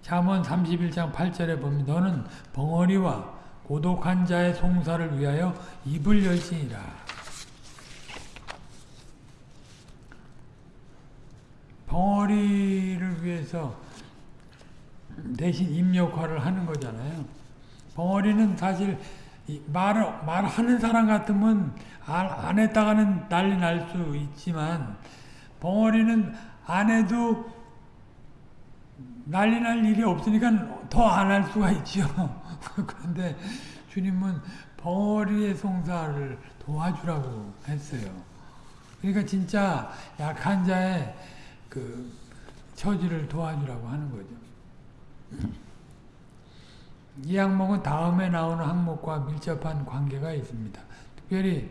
[SPEAKER 1] 잠언 31장 8절에 보면 너는 벙어리와 고독한 자의 송사를 위하여 입을 열지니라. 벙어리를 위해서 대신 입 역할을 하는 거잖아요. 벙어리는 사실 말을, 말하는 사람 같으면 안 했다가는 난리 날 수 있지만 벙어리는 안 해도 난리 날 일이 없으니까 더 안 할 수가 있죠. [LAUGHS] 그런데 주님은 벙어리의 송사를 도와주라고 했어요. 그러니까 진짜 약한 자의 그 처지를 도와주라고 하는 거죠. 이 항목은 다음에 나오는 항목과 밀접한 관계가 있습니다. 특별히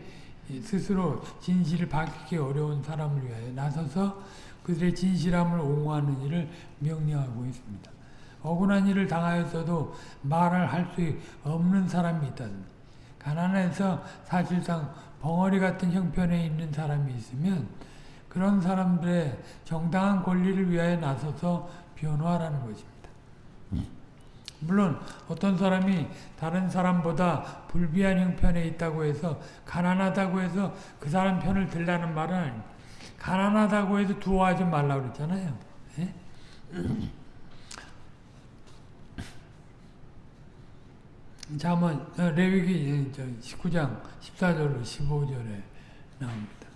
[SPEAKER 1] 스스로 진실을 밝히기 어려운 사람을 위하여 나서서 그들의 진실함을 옹호하는 일을 명령하고 있습니다. 억울한 일을 당하였어도 말을 할 수 없는 사람이 있다든지 가난해서 사실상 벙어리 같은 형편에 있는 사람이 있으면 그런 사람들의 정당한 권리를 위하여 나서서 변호하라는 것입니다. 물론 어떤 사람이 다른 사람보다 불비한 형편에 있다고 해서 가난하다고 해서 그 사람 편을 들라는 말은 가난하다고 해서 두어하지 말라고 그랬잖아요. 예? [CLEARS THROAT] 자, 한번 레위기 19장 14절로 15절에 나옵니다.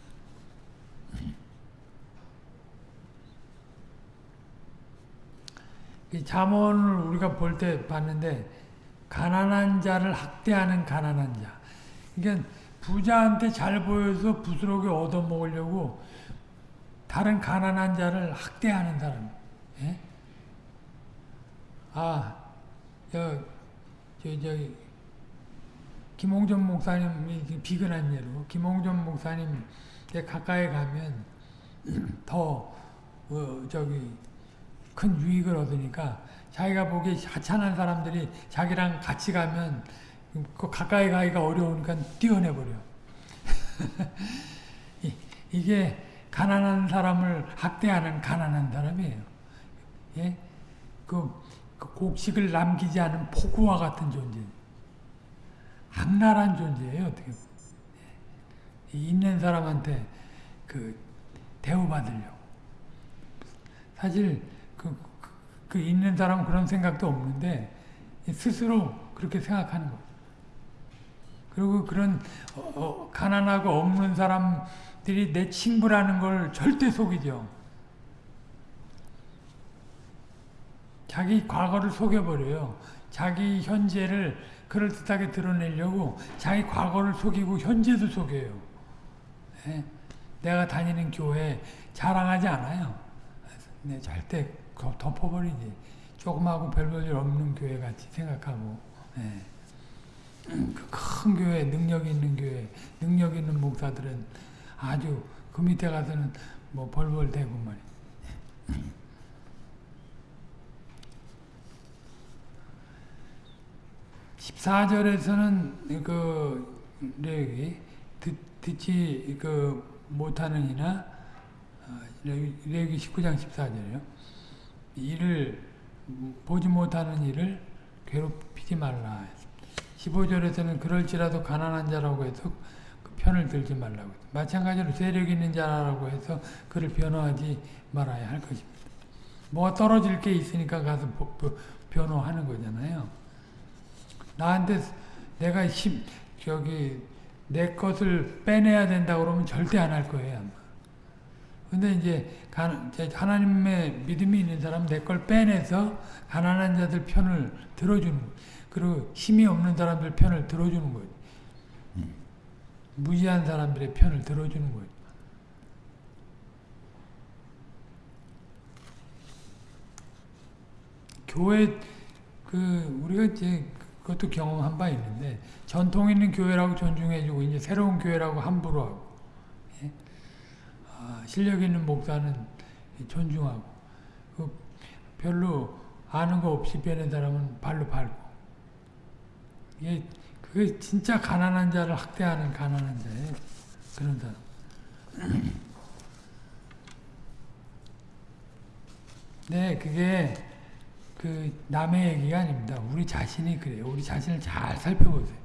[SPEAKER 1] 이 잠언을 우리가 볼 때 봤는데 가난한 자를 학대하는 가난한 자. 그러니까 부자한테 잘 보여서 부스러기 얻어먹으려고 다른 가난한 자를 학대하는 사람. 예? 아, 저, 저, 저, 김홍전 목사님이 비근한 예로, 김홍전 목사님 가까이 가면 [CLEARS THROAT] 더, 어, 저기, 큰 유익을 얻으니까 자기가 보기에 하찮은 사람들이 자기랑 같이 가면 그 가까이 가기가 어려우니까 뛰어내버려. [LAUGHS] 이게 가난한 사람을 학대하는 가난한 사람이에요. 예? 그, 그 곡식을 남기지 않은 폭우와 같은 존재. 악랄한 존재예요, 어떻게 보면. 있는 사람한테 그 대우받으려고. 사실 그, 그 있는 사람은 그런 생각도 없는데 스스로 그렇게 생각하는 거예요. 그리고 그런 어, 어, 가난하고 없는 사람들이 내 친구라는 걸 절대 속이죠. 자기 과거를 속여버려요. 자기 현재를 그럴듯하게 드러내려고 자기 과거를 속이고 현재도 속여요. 네? 내가 다니는 교회 자랑하지 않아요. 네, 절대 덮어버리지. 조금하고 별볼일 없는 교회 같이 생각하고. [CLEARS THROAT] 네. 그큰 교회, 능력 있는 교회, 능력 있는 목사들은 아주 그 밑에 가서는 뭐 벌벌 대고 말이야. 14절에서는 그 레위 듣, 듣지 그 못하는 이나 레위 19장 14절이요. 이를 보지 못하는 일을 괴롭히지 말라. 15절에서는 그럴지라도 가난한 자라고 해서 그 편을 들지 말라고. 마찬가지로 세력 있는 자라고 해서 그를 변호하지 말아야 할 것입니다. 뭐가 떨어질 게 있으니까 가서 변호하는 거잖아요. 나한테 내가 힘 저기 내 것을 빼내야 된다 그러면 절대 안 할 거예요. 근데 이제 하나님의 믿음이 있는 사람은 내걸 빼내서 가난한 자들 편을 들어주는. 그리고 힘이 없는 사람들 편을 들어주는 거예요. 무지한 사람들의 편을 들어주는 거예요. 교회 그 우리가 이제 그것도 경험한 바 있는데 전통 있는 교회라고 존중해주고 이제 새로운 교회라고 함부로 하고 예? 아, 실력 있는 목사는 존중하고 그 별로 아는 거 없이 빼는 사람은 발로 밟고 이게 그게 진짜 가난한 자를 학대하는 가난한 자예요 그런 사람 [CLEARS THROAT] 네 그게 그 남의 얘기가 아닙니다. 우리 자신이 그래요. 우리 자신을 잘 살펴보세요.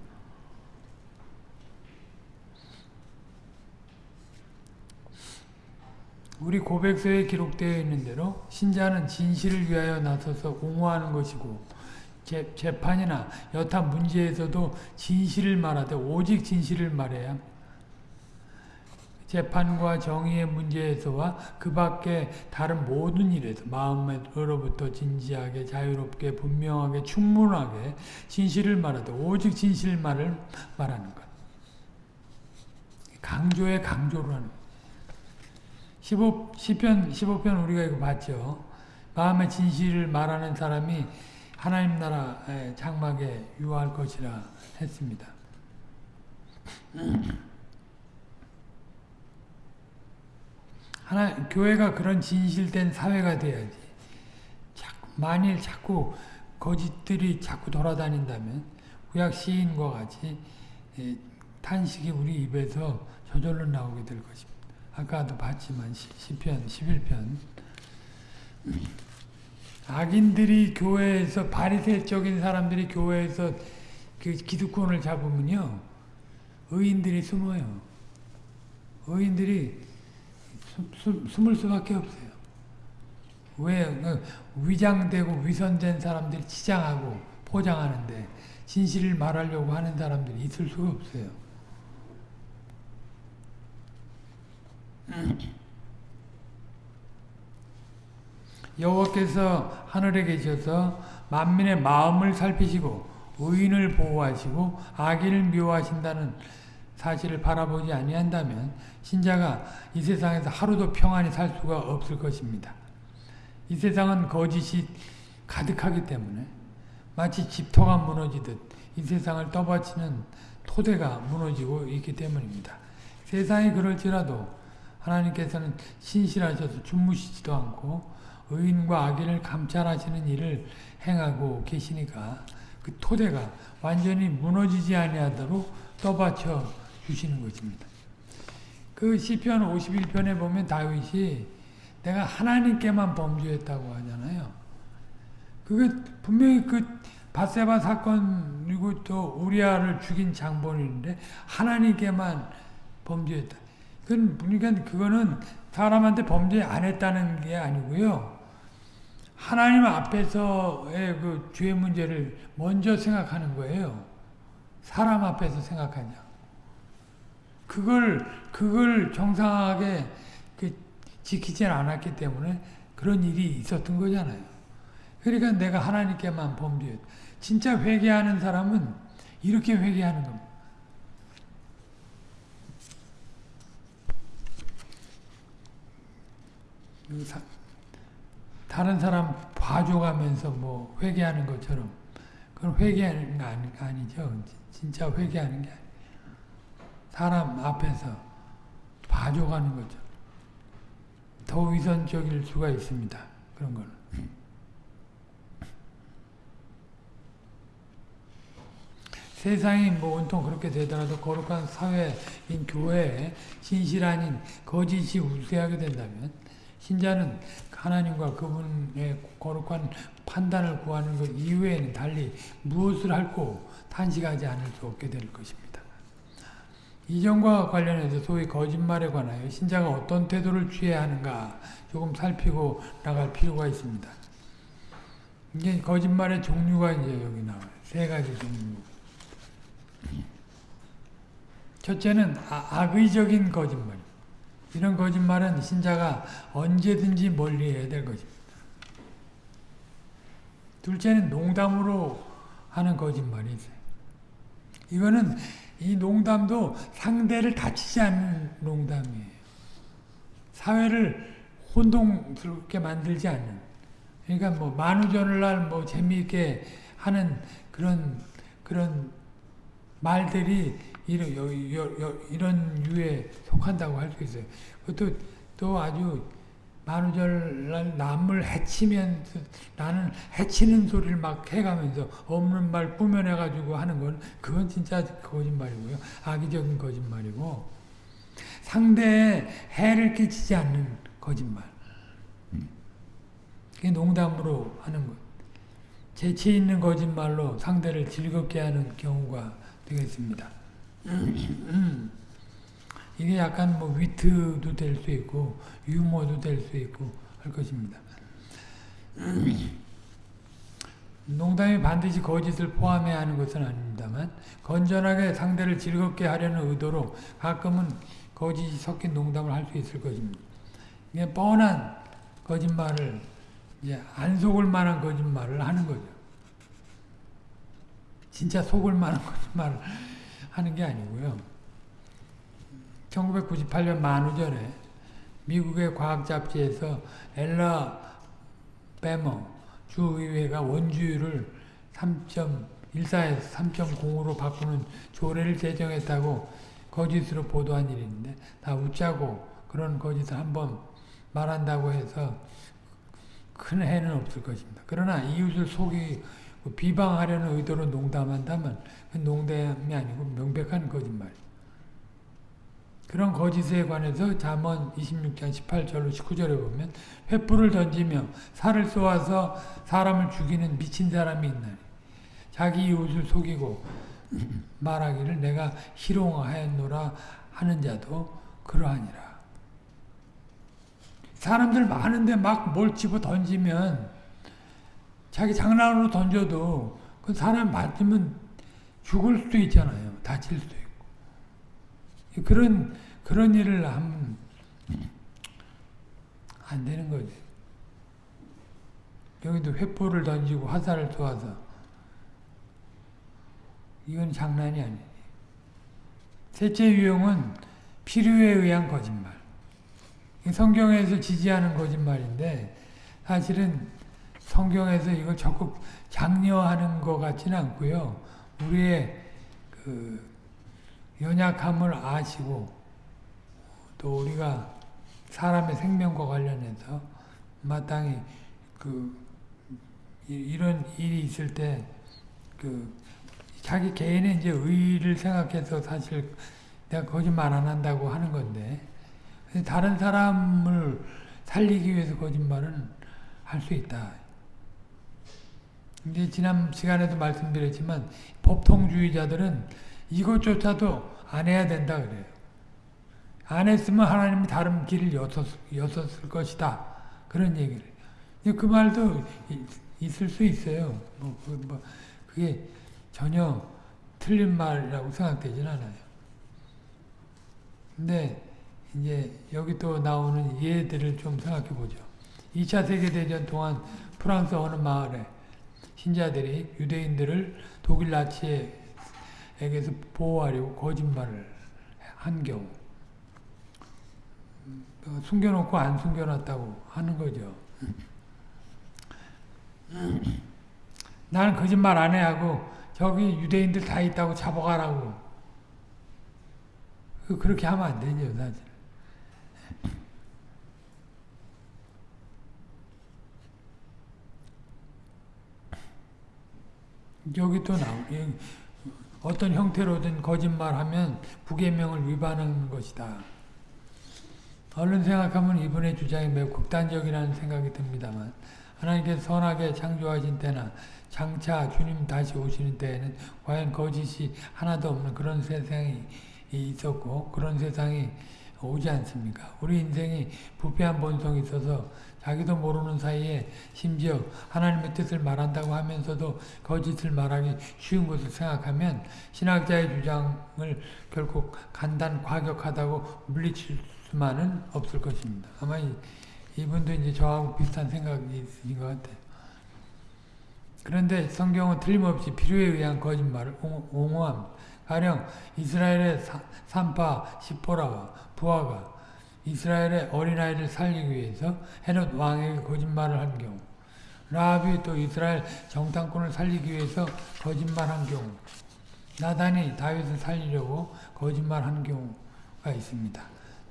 [SPEAKER 1] 우리 고백서에 기록되어 있는 대로 신자는 진실을 위하여 나서서 옹호하는 것이고 재, 재판이나 여타 문제에서도 진실을 말하되 오직 진실을 말해야 합니다. 재판과 정의의 문제에서와 그 밖에 다른 모든 일에서 마음으로부터 진지하게 자유롭게 분명하게 충분하게 진실을 말하되 오직 진실만을 말하는 것. 강조에 강조를 하는 것. 15, 10편, 15편 우리가 이거 봤죠. 마음의 진실을 말하는 사람이 하나님 나라의 장막에 유할 것이라 했습니다. 하나 교회가 그런 진실된 사회가 돼야지. 만일 자꾸 거짓들이 자꾸 돌아다닌다면 구약 시인과 같이 예, 탄식이 우리 입에서 저절로 나오게 될 것입니다. 아까도 봤지만 시, 시편 11편 악인들이 교회에서 바리새적인 사람들이 교회에서 그 기득권을 잡으면요 의인들이 숨어요. 의인들이 숨, 숨을 수밖에 없어요. 왜그 위장되고 위선된 사람들이 치장하고 포장하는데 진실을 말하려고 하는 사람들이 있을 수가 없어요. [CLEARS THROAT] 여호와께서 하늘에 계셔서 만민의 마음을 살피시고 의인을 보호하시고 악인을 미워하신다는 사실을 바라보지 아니한다면 신자가 이 세상에서 하루도 평안히 살 수가 없을 것입니다. 이 세상은 거짓이 가득하기 때문에 마치 집터가 무너지듯 이 세상을 떠받치는 토대가 무너지고 있기 때문입니다. 세상이 그럴지라도 하나님께서는 신실하셔서 주무시지도 않고 의인과 악인을 감찰하시는 일을 행하고 계시니까 그 토대가 완전히 무너지지 아니하도록 떠받쳐 주시는 것입니다. 그 시편 51편에 보면 다윗이 내가 하나님께만 범죄했다고 하잖아요. 그게 분명히 그 바세바 사건 그리고 또 우리아를 죽인 장본인데 하나님께만 범죄했다. 그건 그러니까 그거는 사람한테 범죄 안 했다는 게 아니고요. 하나님 앞에서의 그 죄 문제를 먼저 생각하는 거예요. 사람 앞에서 생각하냐. 그걸 그걸 정상하게 그 지키지 않았기 때문에 그런 일이 있었던 거잖아요. 그러니까 내가 하나님께만 범죄. 진짜 회개하는 사람은 이렇게 회개하는 겁니다. 다른 사람 봐줘가면서 뭐 회개하는 것처럼 그건 회개하는 거 아니, 아니죠. 진짜 회개하는 게 아니에요. 사람 앞에서 봐줘가는 거죠. 더 위선적일 수가 있습니다. 그런 거는. 세상이 뭐 온통 그렇게 되더라도 거룩한 사회인 교회에 진실 아닌 거짓이 우세하게 된다면 신자는 하나님과 그분의 거룩한 판단을 구하는 것 이외에는 달리 무엇을 할고 탄식하지 않을 수 없게 될 것입니다. 이전과 관련해서 소위 거짓말에 관하여 신자가 어떤 태도를 취해야 하는가 조금 살피고 나갈 필요가 있습니다. 이게 거짓말의 종류가 이제 여기 나와요. 세 가지 종류. 첫째는 아, 악의적인 거짓말. 이런 거짓말은 신자가 언제든지 멀리해야 될 것입니다. 둘째는 농담으로 하는 거짓말이 있어요. 이거는 이 농담도 상대를 다치지 않는 농담이에요. 사회를 혼동스럽게 만들지 않는. 그러니까 뭐 만우절날 뭐 재미있게 하는 그런 그런 말들이 이런 이런 유에 속한다고 할 수 있어요. 그것도 또 아주 만우절날 남을 해치면 나는 해치는 소리를 막 해가면서 없는 말 꾸며내가지고 하는 건 그건 진짜 거짓말이고요. 악의적인 거짓말이고 상대에 해를 끼치지 않는 거짓말. 그게 농담으로 하는 것. 재치 있는 거짓말로 상대를 즐겁게 하는 경우가 되겠습니다. [CLEARS THROAT] 이게 약간 뭐 위트도 될 수 있고 유머도 될 수 있고 할 것입니다. [CLEARS THROAT] 농담이 반드시 거짓을 포함해야 하는 것은 아닙니다만 건전하게 상대를 즐겁게 하려는 의도로 가끔은 거짓이 섞인 농담을 할 수 있을 것입니다. 이게 뻔한 거짓말을 이제 안 속을 만한 거짓말을 하는 거죠. 진짜 속을 만한 [LAUGHS] 거짓말을 하는 게 아니고요. 1998년 만우절에 미국의 과학 잡지에서 엘라 베머 주의회가 원주율을 3.14에서 3.0으로 바꾸는 조례를 제정했다고 거짓으로 보도한 일인데 다 웃자고 그런 거짓을 한번 말한다고 해서 큰 해는 없을 것입니다. 그러나 이웃을 속이 비방하려는 의도로 농담한다면 농담이 아니고 명백한 거짓말. 그런 거짓에 관해서 잠언 26장 18절로 19절에 보면 횃불을 던지며 살을 쏘아서 사람을 죽이는 미친 사람이 있나니 자기 이웃을 속이고 [CLEARS THROAT] 말하기를 내가 희롱하였노라 하는 자도 그러하니라. 사람들 많은데 막 뭘 집어 던지면 자기 장난으로 던져도 그 사람 맞으면 죽을 수도 있잖아요. 다칠 수도. 그런 그런 일을 하면 안 되는 거지. 여기도 횃불을 던지고 화살을 쏘아서 이건 장난이 아니에요. 셋째 유형은 필요에 의한 거짓말. 성경에서 지지하는 거짓말인데 사실은 성경에서 이걸 적극 장려하는 것 같지는 않고요. 우리의 그 연약함을 아시고 또 우리가 사람의 생명과 관련해서 마땅히 그 이런 일이 있을 때 그 자기 개인의 이제 의의를 생각해서 사실 내가 거짓말 안 한다고 하는 건데 다른 사람을 살리기 위해서 거짓말은 할 수 있다. 이제 지난 시간에도 말씀드렸지만 법통주의자들은 이것조차도 안 해야 된다 그래요. 안 했으면 하나님이 다른 길을 여섰, 여섰을 것이다. 그런 얘기를. 그 말도 있을 수 있어요. 뭐, 그, 뭐, 그게 전혀 틀린 말이라고 생각되진 않아요. 근데 이제 여기 또 나오는 예들을 좀 생각해 보죠. 2차 세계대전 동안 프랑스 어느 마을에 신자들이 유대인들을 독일 나치에 게서 보호하려고 거짓말을 한 경우 어, 숨겨놓고 안 숨겨놨다고 하는 거죠. 나는 거짓말 안 해 하고 저기 유대인들 다 있다고 잡아가라고 그, 그렇게 하면 안 되죠 사실. 여기 또 나오 어떤 형태로든 거짓말하면 부계명을 위반하는 것이다. 얼른 생각하면 이분의 주장이 매우 극단적이라는 생각이 듭니다만 하나님께서 선하게 창조하신 때나 장차 주님 다시 오시는 때에는 과연 거짓이 하나도 없는 그런 세상이 있었고 그런 세상이 오지 않습니까? 우리 인생이 부패한 본성이 있어서 자기도 모르는 사이에 심지어 하나님의 뜻을 말한다고 하면서도 거짓을 말하기 쉬운 것을 생각하면 신학자의 주장을 결코 간단 과격하다고 물리칠 수만은 없을 것입니다. 아마 이, 이분도 이제 저하고 비슷한 생각이 있으신 것 같아요. 그런데 성경은 틀림없이 필요에 의한 거짓말을 옹호합니다. 가령 이스라엘의 산파 시포라와 부하가 이스라엘의 어린아이를 살리기 위해서 헤롯 왕에게 거짓말을 한 경우 라합이 또 이스라엘 정탐꾼을 살리기 위해서 거짓말한 경우 나단이 다윗을 살리려고 거짓말한 경우가 있습니다.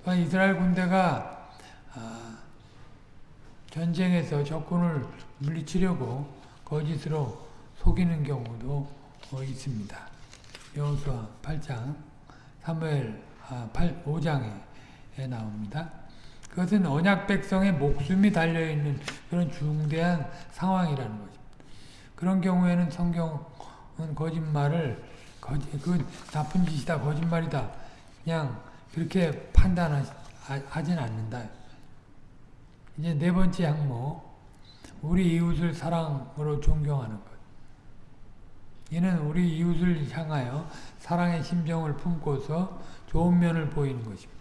[SPEAKER 1] 또한 이스라엘 군대가 아, 전쟁에서 적군을 물리치려고 거짓으로 속이는 경우도 어, 있습니다. 여호수아 8장, 사무엘 8, 5장에 나옵니다. 그것은 언약 백성의 목숨이 달려있는 그런 중대한 상황이라는 것입니다. 그런 경우에는 성경은 거짓말을 거짓, 그 나쁜 짓이다, 거짓말이다. 그냥 그렇게 판단하진 않는다. 이제 네 번째 항목, 우리 이웃을 사랑으로 존경하는 것. 이는 우리 이웃을 향하여 사랑의 심정을 품고서 좋은 면을 보이는 것입니다.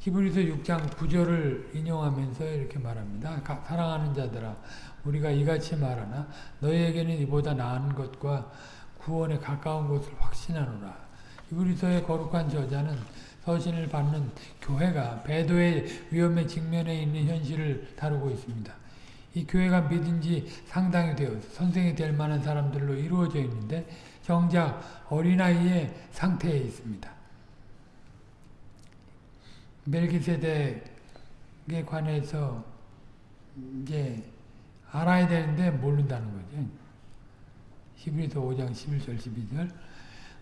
[SPEAKER 1] 히브리서 6장 9절을 인용하면서 이렇게 말합니다. 사랑하는 자들아 우리가 이같이 말하나 너희에게는 이보다 나은 것과 구원에 가까운 것을 확신하노라. 히브리서의 거룩한 저자는 서신을 받는 교회가 배도의 위험에 직면해 있는 현실을 다루고 있습니다. 이 교회가 믿은 지 상당히 되어서 선생이 될 만한 사람들로 이루어져 있는데 정작 어린아이의 상태에 있습니다. 멜기세덱에 관해서 이제 알아야 되는데 모른다는 거죠. 히브리서 5장 11절 12절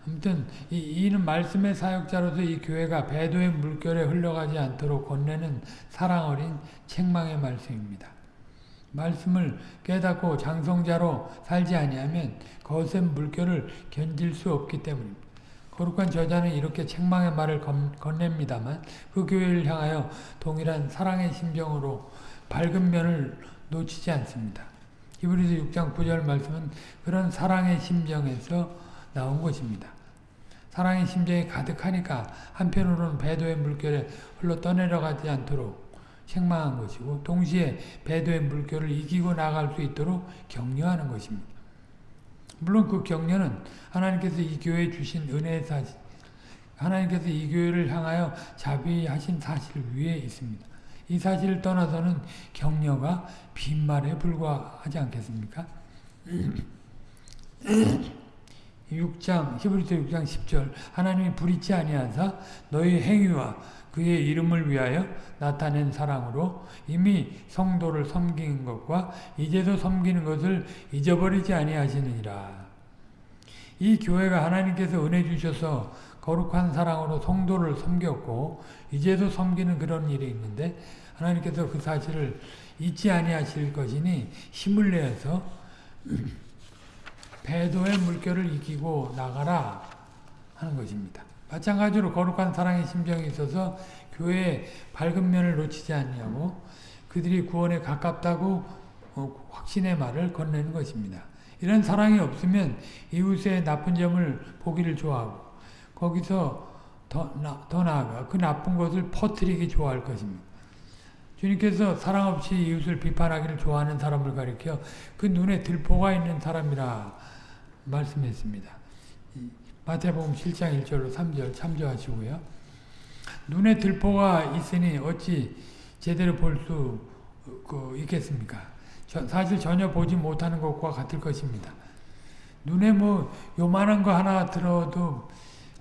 [SPEAKER 1] 아무튼 이, 이는 말씀의 사역자로서 이 교회가 배도의 물결에 흘러가지 않도록 건네는 사랑 어린 책망의 말씀입니다. 말씀을 깨닫고 장성자로 살지 아니하면 거센 물결을 견딜 수 없기 때문입니다. 거룩한 저자는 이렇게 책망의 말을 건넵니다만 그 교회를 향하여 동일한 사랑의 심정으로 밝은 면을 놓치지 않습니다. 히브리서 6장 9절 말씀은 그런 사랑의 심정에서 나온 것입니다. 사랑의 심정이 가득하니까 한편으로는 배도의 물결에 흘러 떠내려가지 않도록 책망한 것이고 동시에 배도의 물결을 이기고 나갈 수 있도록 격려하는 것입니다. 물론 그 격려는 하나님께서 이 교회에 주신 은혜의 사실, 하나님께서 이 교회를 향하여 자비하신 사실 위에 있습니다. 이 사실을 떠나서는 격려가 빈말에 불과하지 않겠습니까? 6장 히브리서 6장 10절 하나님이 불의치 아니하사 너희 행위와 그의 이름을 위하여 나타낸 사랑으로 이미 성도를 섬긴 것과 이제도 섬기는 것을 잊어버리지 아니하시느니라. 이 교회가 하나님께서 은혜 주셔서 거룩한 사랑으로 성도를 섬겼고 이제도 섬기는 그런 일이 있는데 하나님께서 그 사실을 잊지 아니하실 것이니 힘을 내서 [CLEARS THROAT] 배도의 물결을 이기고 나가라 하는 것입니다. 마찬가지로 거룩한 사랑의 심정이 있어서 교회의 밝은 면을 놓치지 않냐고 그들이 구원에 가깝다고 어, 확신의 말을 건네는 것입니다. 이런 사랑이 없으면 이웃의 나쁜 점을 보기를 좋아하고 거기서 더, 나, 더 나아가 그 나쁜 것을 퍼뜨리기 좋아할 것입니다. 주님께서 사랑 없이 이웃을 비판하기를 좋아하는 사람을 가리켜 그 눈에 들보가 있는 사람이라 말씀했습니다. 마태복음 7장 1절로 3절 참조하시고요. 눈에 들보가 있으니 어찌 제대로 볼수 그, 있겠습니까? 사실 전혀 보지 못하는 것과 같을 것입니다. 눈에 뭐 요만한 거 하나 들어도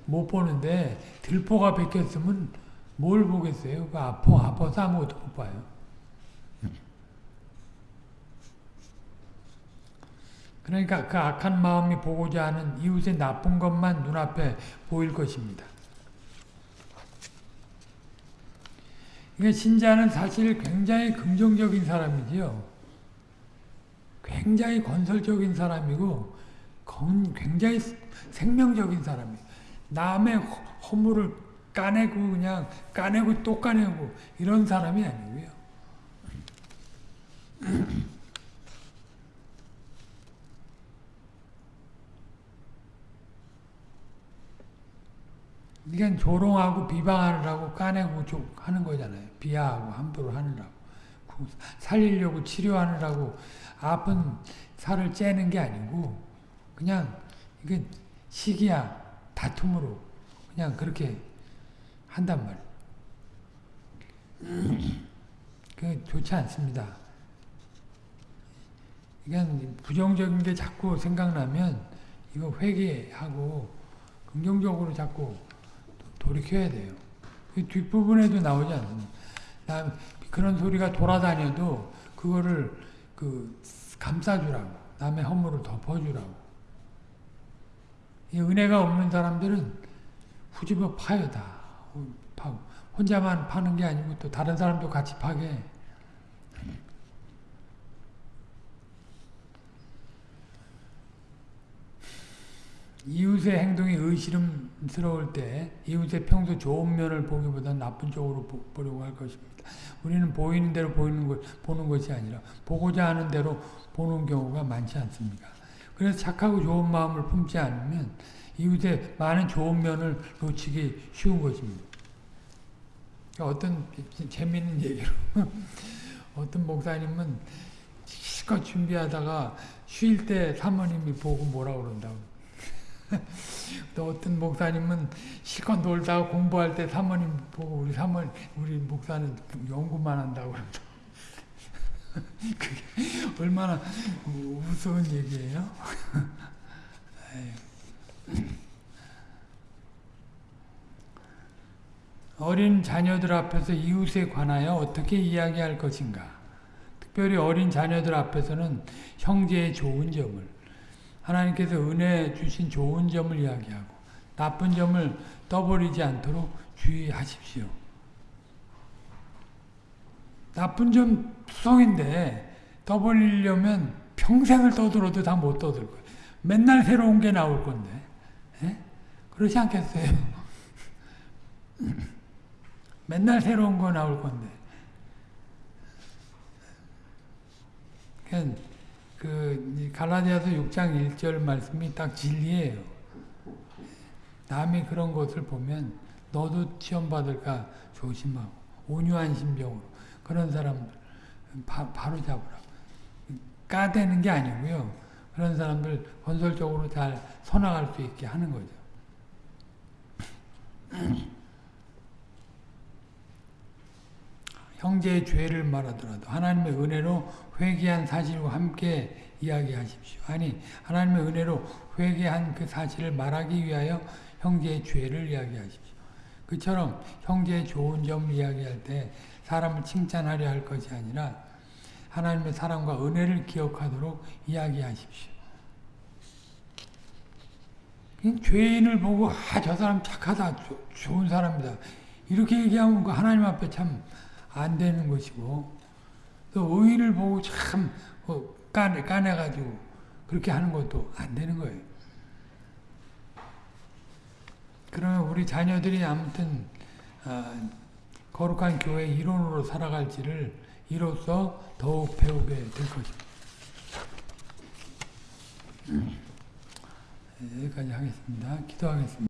[SPEAKER 1] 못 보는데 들보가 베꼈으면 뭘 보겠어요? 그 아파 아파서 아무것도 못 봐요. 그러니까 그 악한 마음이 보고자 하는 이웃의 나쁜 것만 눈앞에 보일 것입니다. 그러니까 신자는 사실 굉장히 긍정적인 사람이지요. 굉장히 건설적인 사람이고 굉장히 생명적인 사람이에요. 남의 허물을 까내고 그냥 까내고 또 까내고 이런 사람이 아니고요. 이건 조롱하고 비방하느라고 까내고 하는 거잖아요. 비하하고 함부로 하느라고. 살리려고 치료하느라고 아픈 살을 째는 게 아니고 그냥 이게 시기야 다툼으로 그냥 그렇게 한단 말이에요. [CLEARS THROAT] 그 좋지 않습니다. 이건 부정적인 게 자꾸 생각나면 이거 회개하고 긍정적으로 자꾸 돌이켜야 돼요. 그 뒷부분에도 나오지 않습니까? 그런 소리가 돌아다녀도 그거를 그 감싸주라고 남의 허물을 덮어주라고 이 은혜가 없는 사람들은 후집어 파요 다 파고 혼자만 파는 게 아니고 또 다른 사람도 같이 파게 이웃의 행동이 의심스러울 때 이웃의 평소 좋은 면을 보기보다 나쁜 쪽으로 보, 려고할 것입니다. 우리는 보이는 대로 보이는 것, 보는 것이 아니라 보고자 하는 대로 보는 경우가 많지 않습니까? 그래서 착하고 좋은 마음을 품지 않으면 이웃의 많은 좋은 면을 놓치기 쉬운 것입니다. 어떤 재미있는 얘기로 [LAUGHS] 어떤 목사님은 실컷 준비하다가 쉴 때 사모님이 보고 뭐라 그런다고 [LAUGHS] 또 어떤 목사님은 실컷 놀다가 공부할 때 사모님 보고 우리 사모 우리 목사는 연구만 한다고 [LAUGHS] 그게 얼마나 우스운 얘기예요? [LAUGHS] 어린 자녀들 앞에서 이웃에 관하여 어떻게 이야기할 것인가? 특별히 어린 자녀들 앞에서는 형제의 좋은 점을 하나님께서 은혜 주신 좋은 점을 이야기하고 나쁜 점을 떠버리지 않도록 주의하십시오. 나쁜 점 투성인데 떠버리려면 평생을 떠들어도 다 못 떠들 거예요. 맨날 새로운 게 나올 건데. 에? 예? 그렇지 않겠어요? [LAUGHS] 맨날 새로운 거 나올 건데. 그러니까 그 갈라디아서 6장 1절 말씀이 딱 진리예요. 남이 그런 것을 보면 너도 시험 받을까 조심하고 온유한 심정으로 그런 사람들 바, 바로 잡으라고. 까대는 게 아니고요. 그런 사람들 건설적으로 잘 서나갈 수 있게 하는 거죠. 형제의 죄를 말하더라도 하나님의 은혜로 회개한 사실과 함께 이야기하십시오. 아니 하나님의 은혜로 회개한 그 사실을 말하기 위하여 형제의 죄를 이야기하십시오. 그처럼 형제의 좋은 점을 이야기할 때 사람을 칭찬하려 할 것이 아니라 하나님의 사랑과 은혜를 기억하도록 이야기하십시오. 죄인을 보고 아 저 사람 착하다 좋은 사람이다 이렇게 얘기하면 그 하나님 앞에 참 안 되는 것이고 또 의인을 보고 참 어, 까내, 까내가지고 그렇게 하는 것도 안 되는 거예요. 그러면 우리 자녀들이 아무튼 어, 거룩한 교회 일원으로 살아갈지를 이로써 더욱 배우게 될 것입니다. 음. 네, 여기까지 하겠습니다. 기도하겠습니다.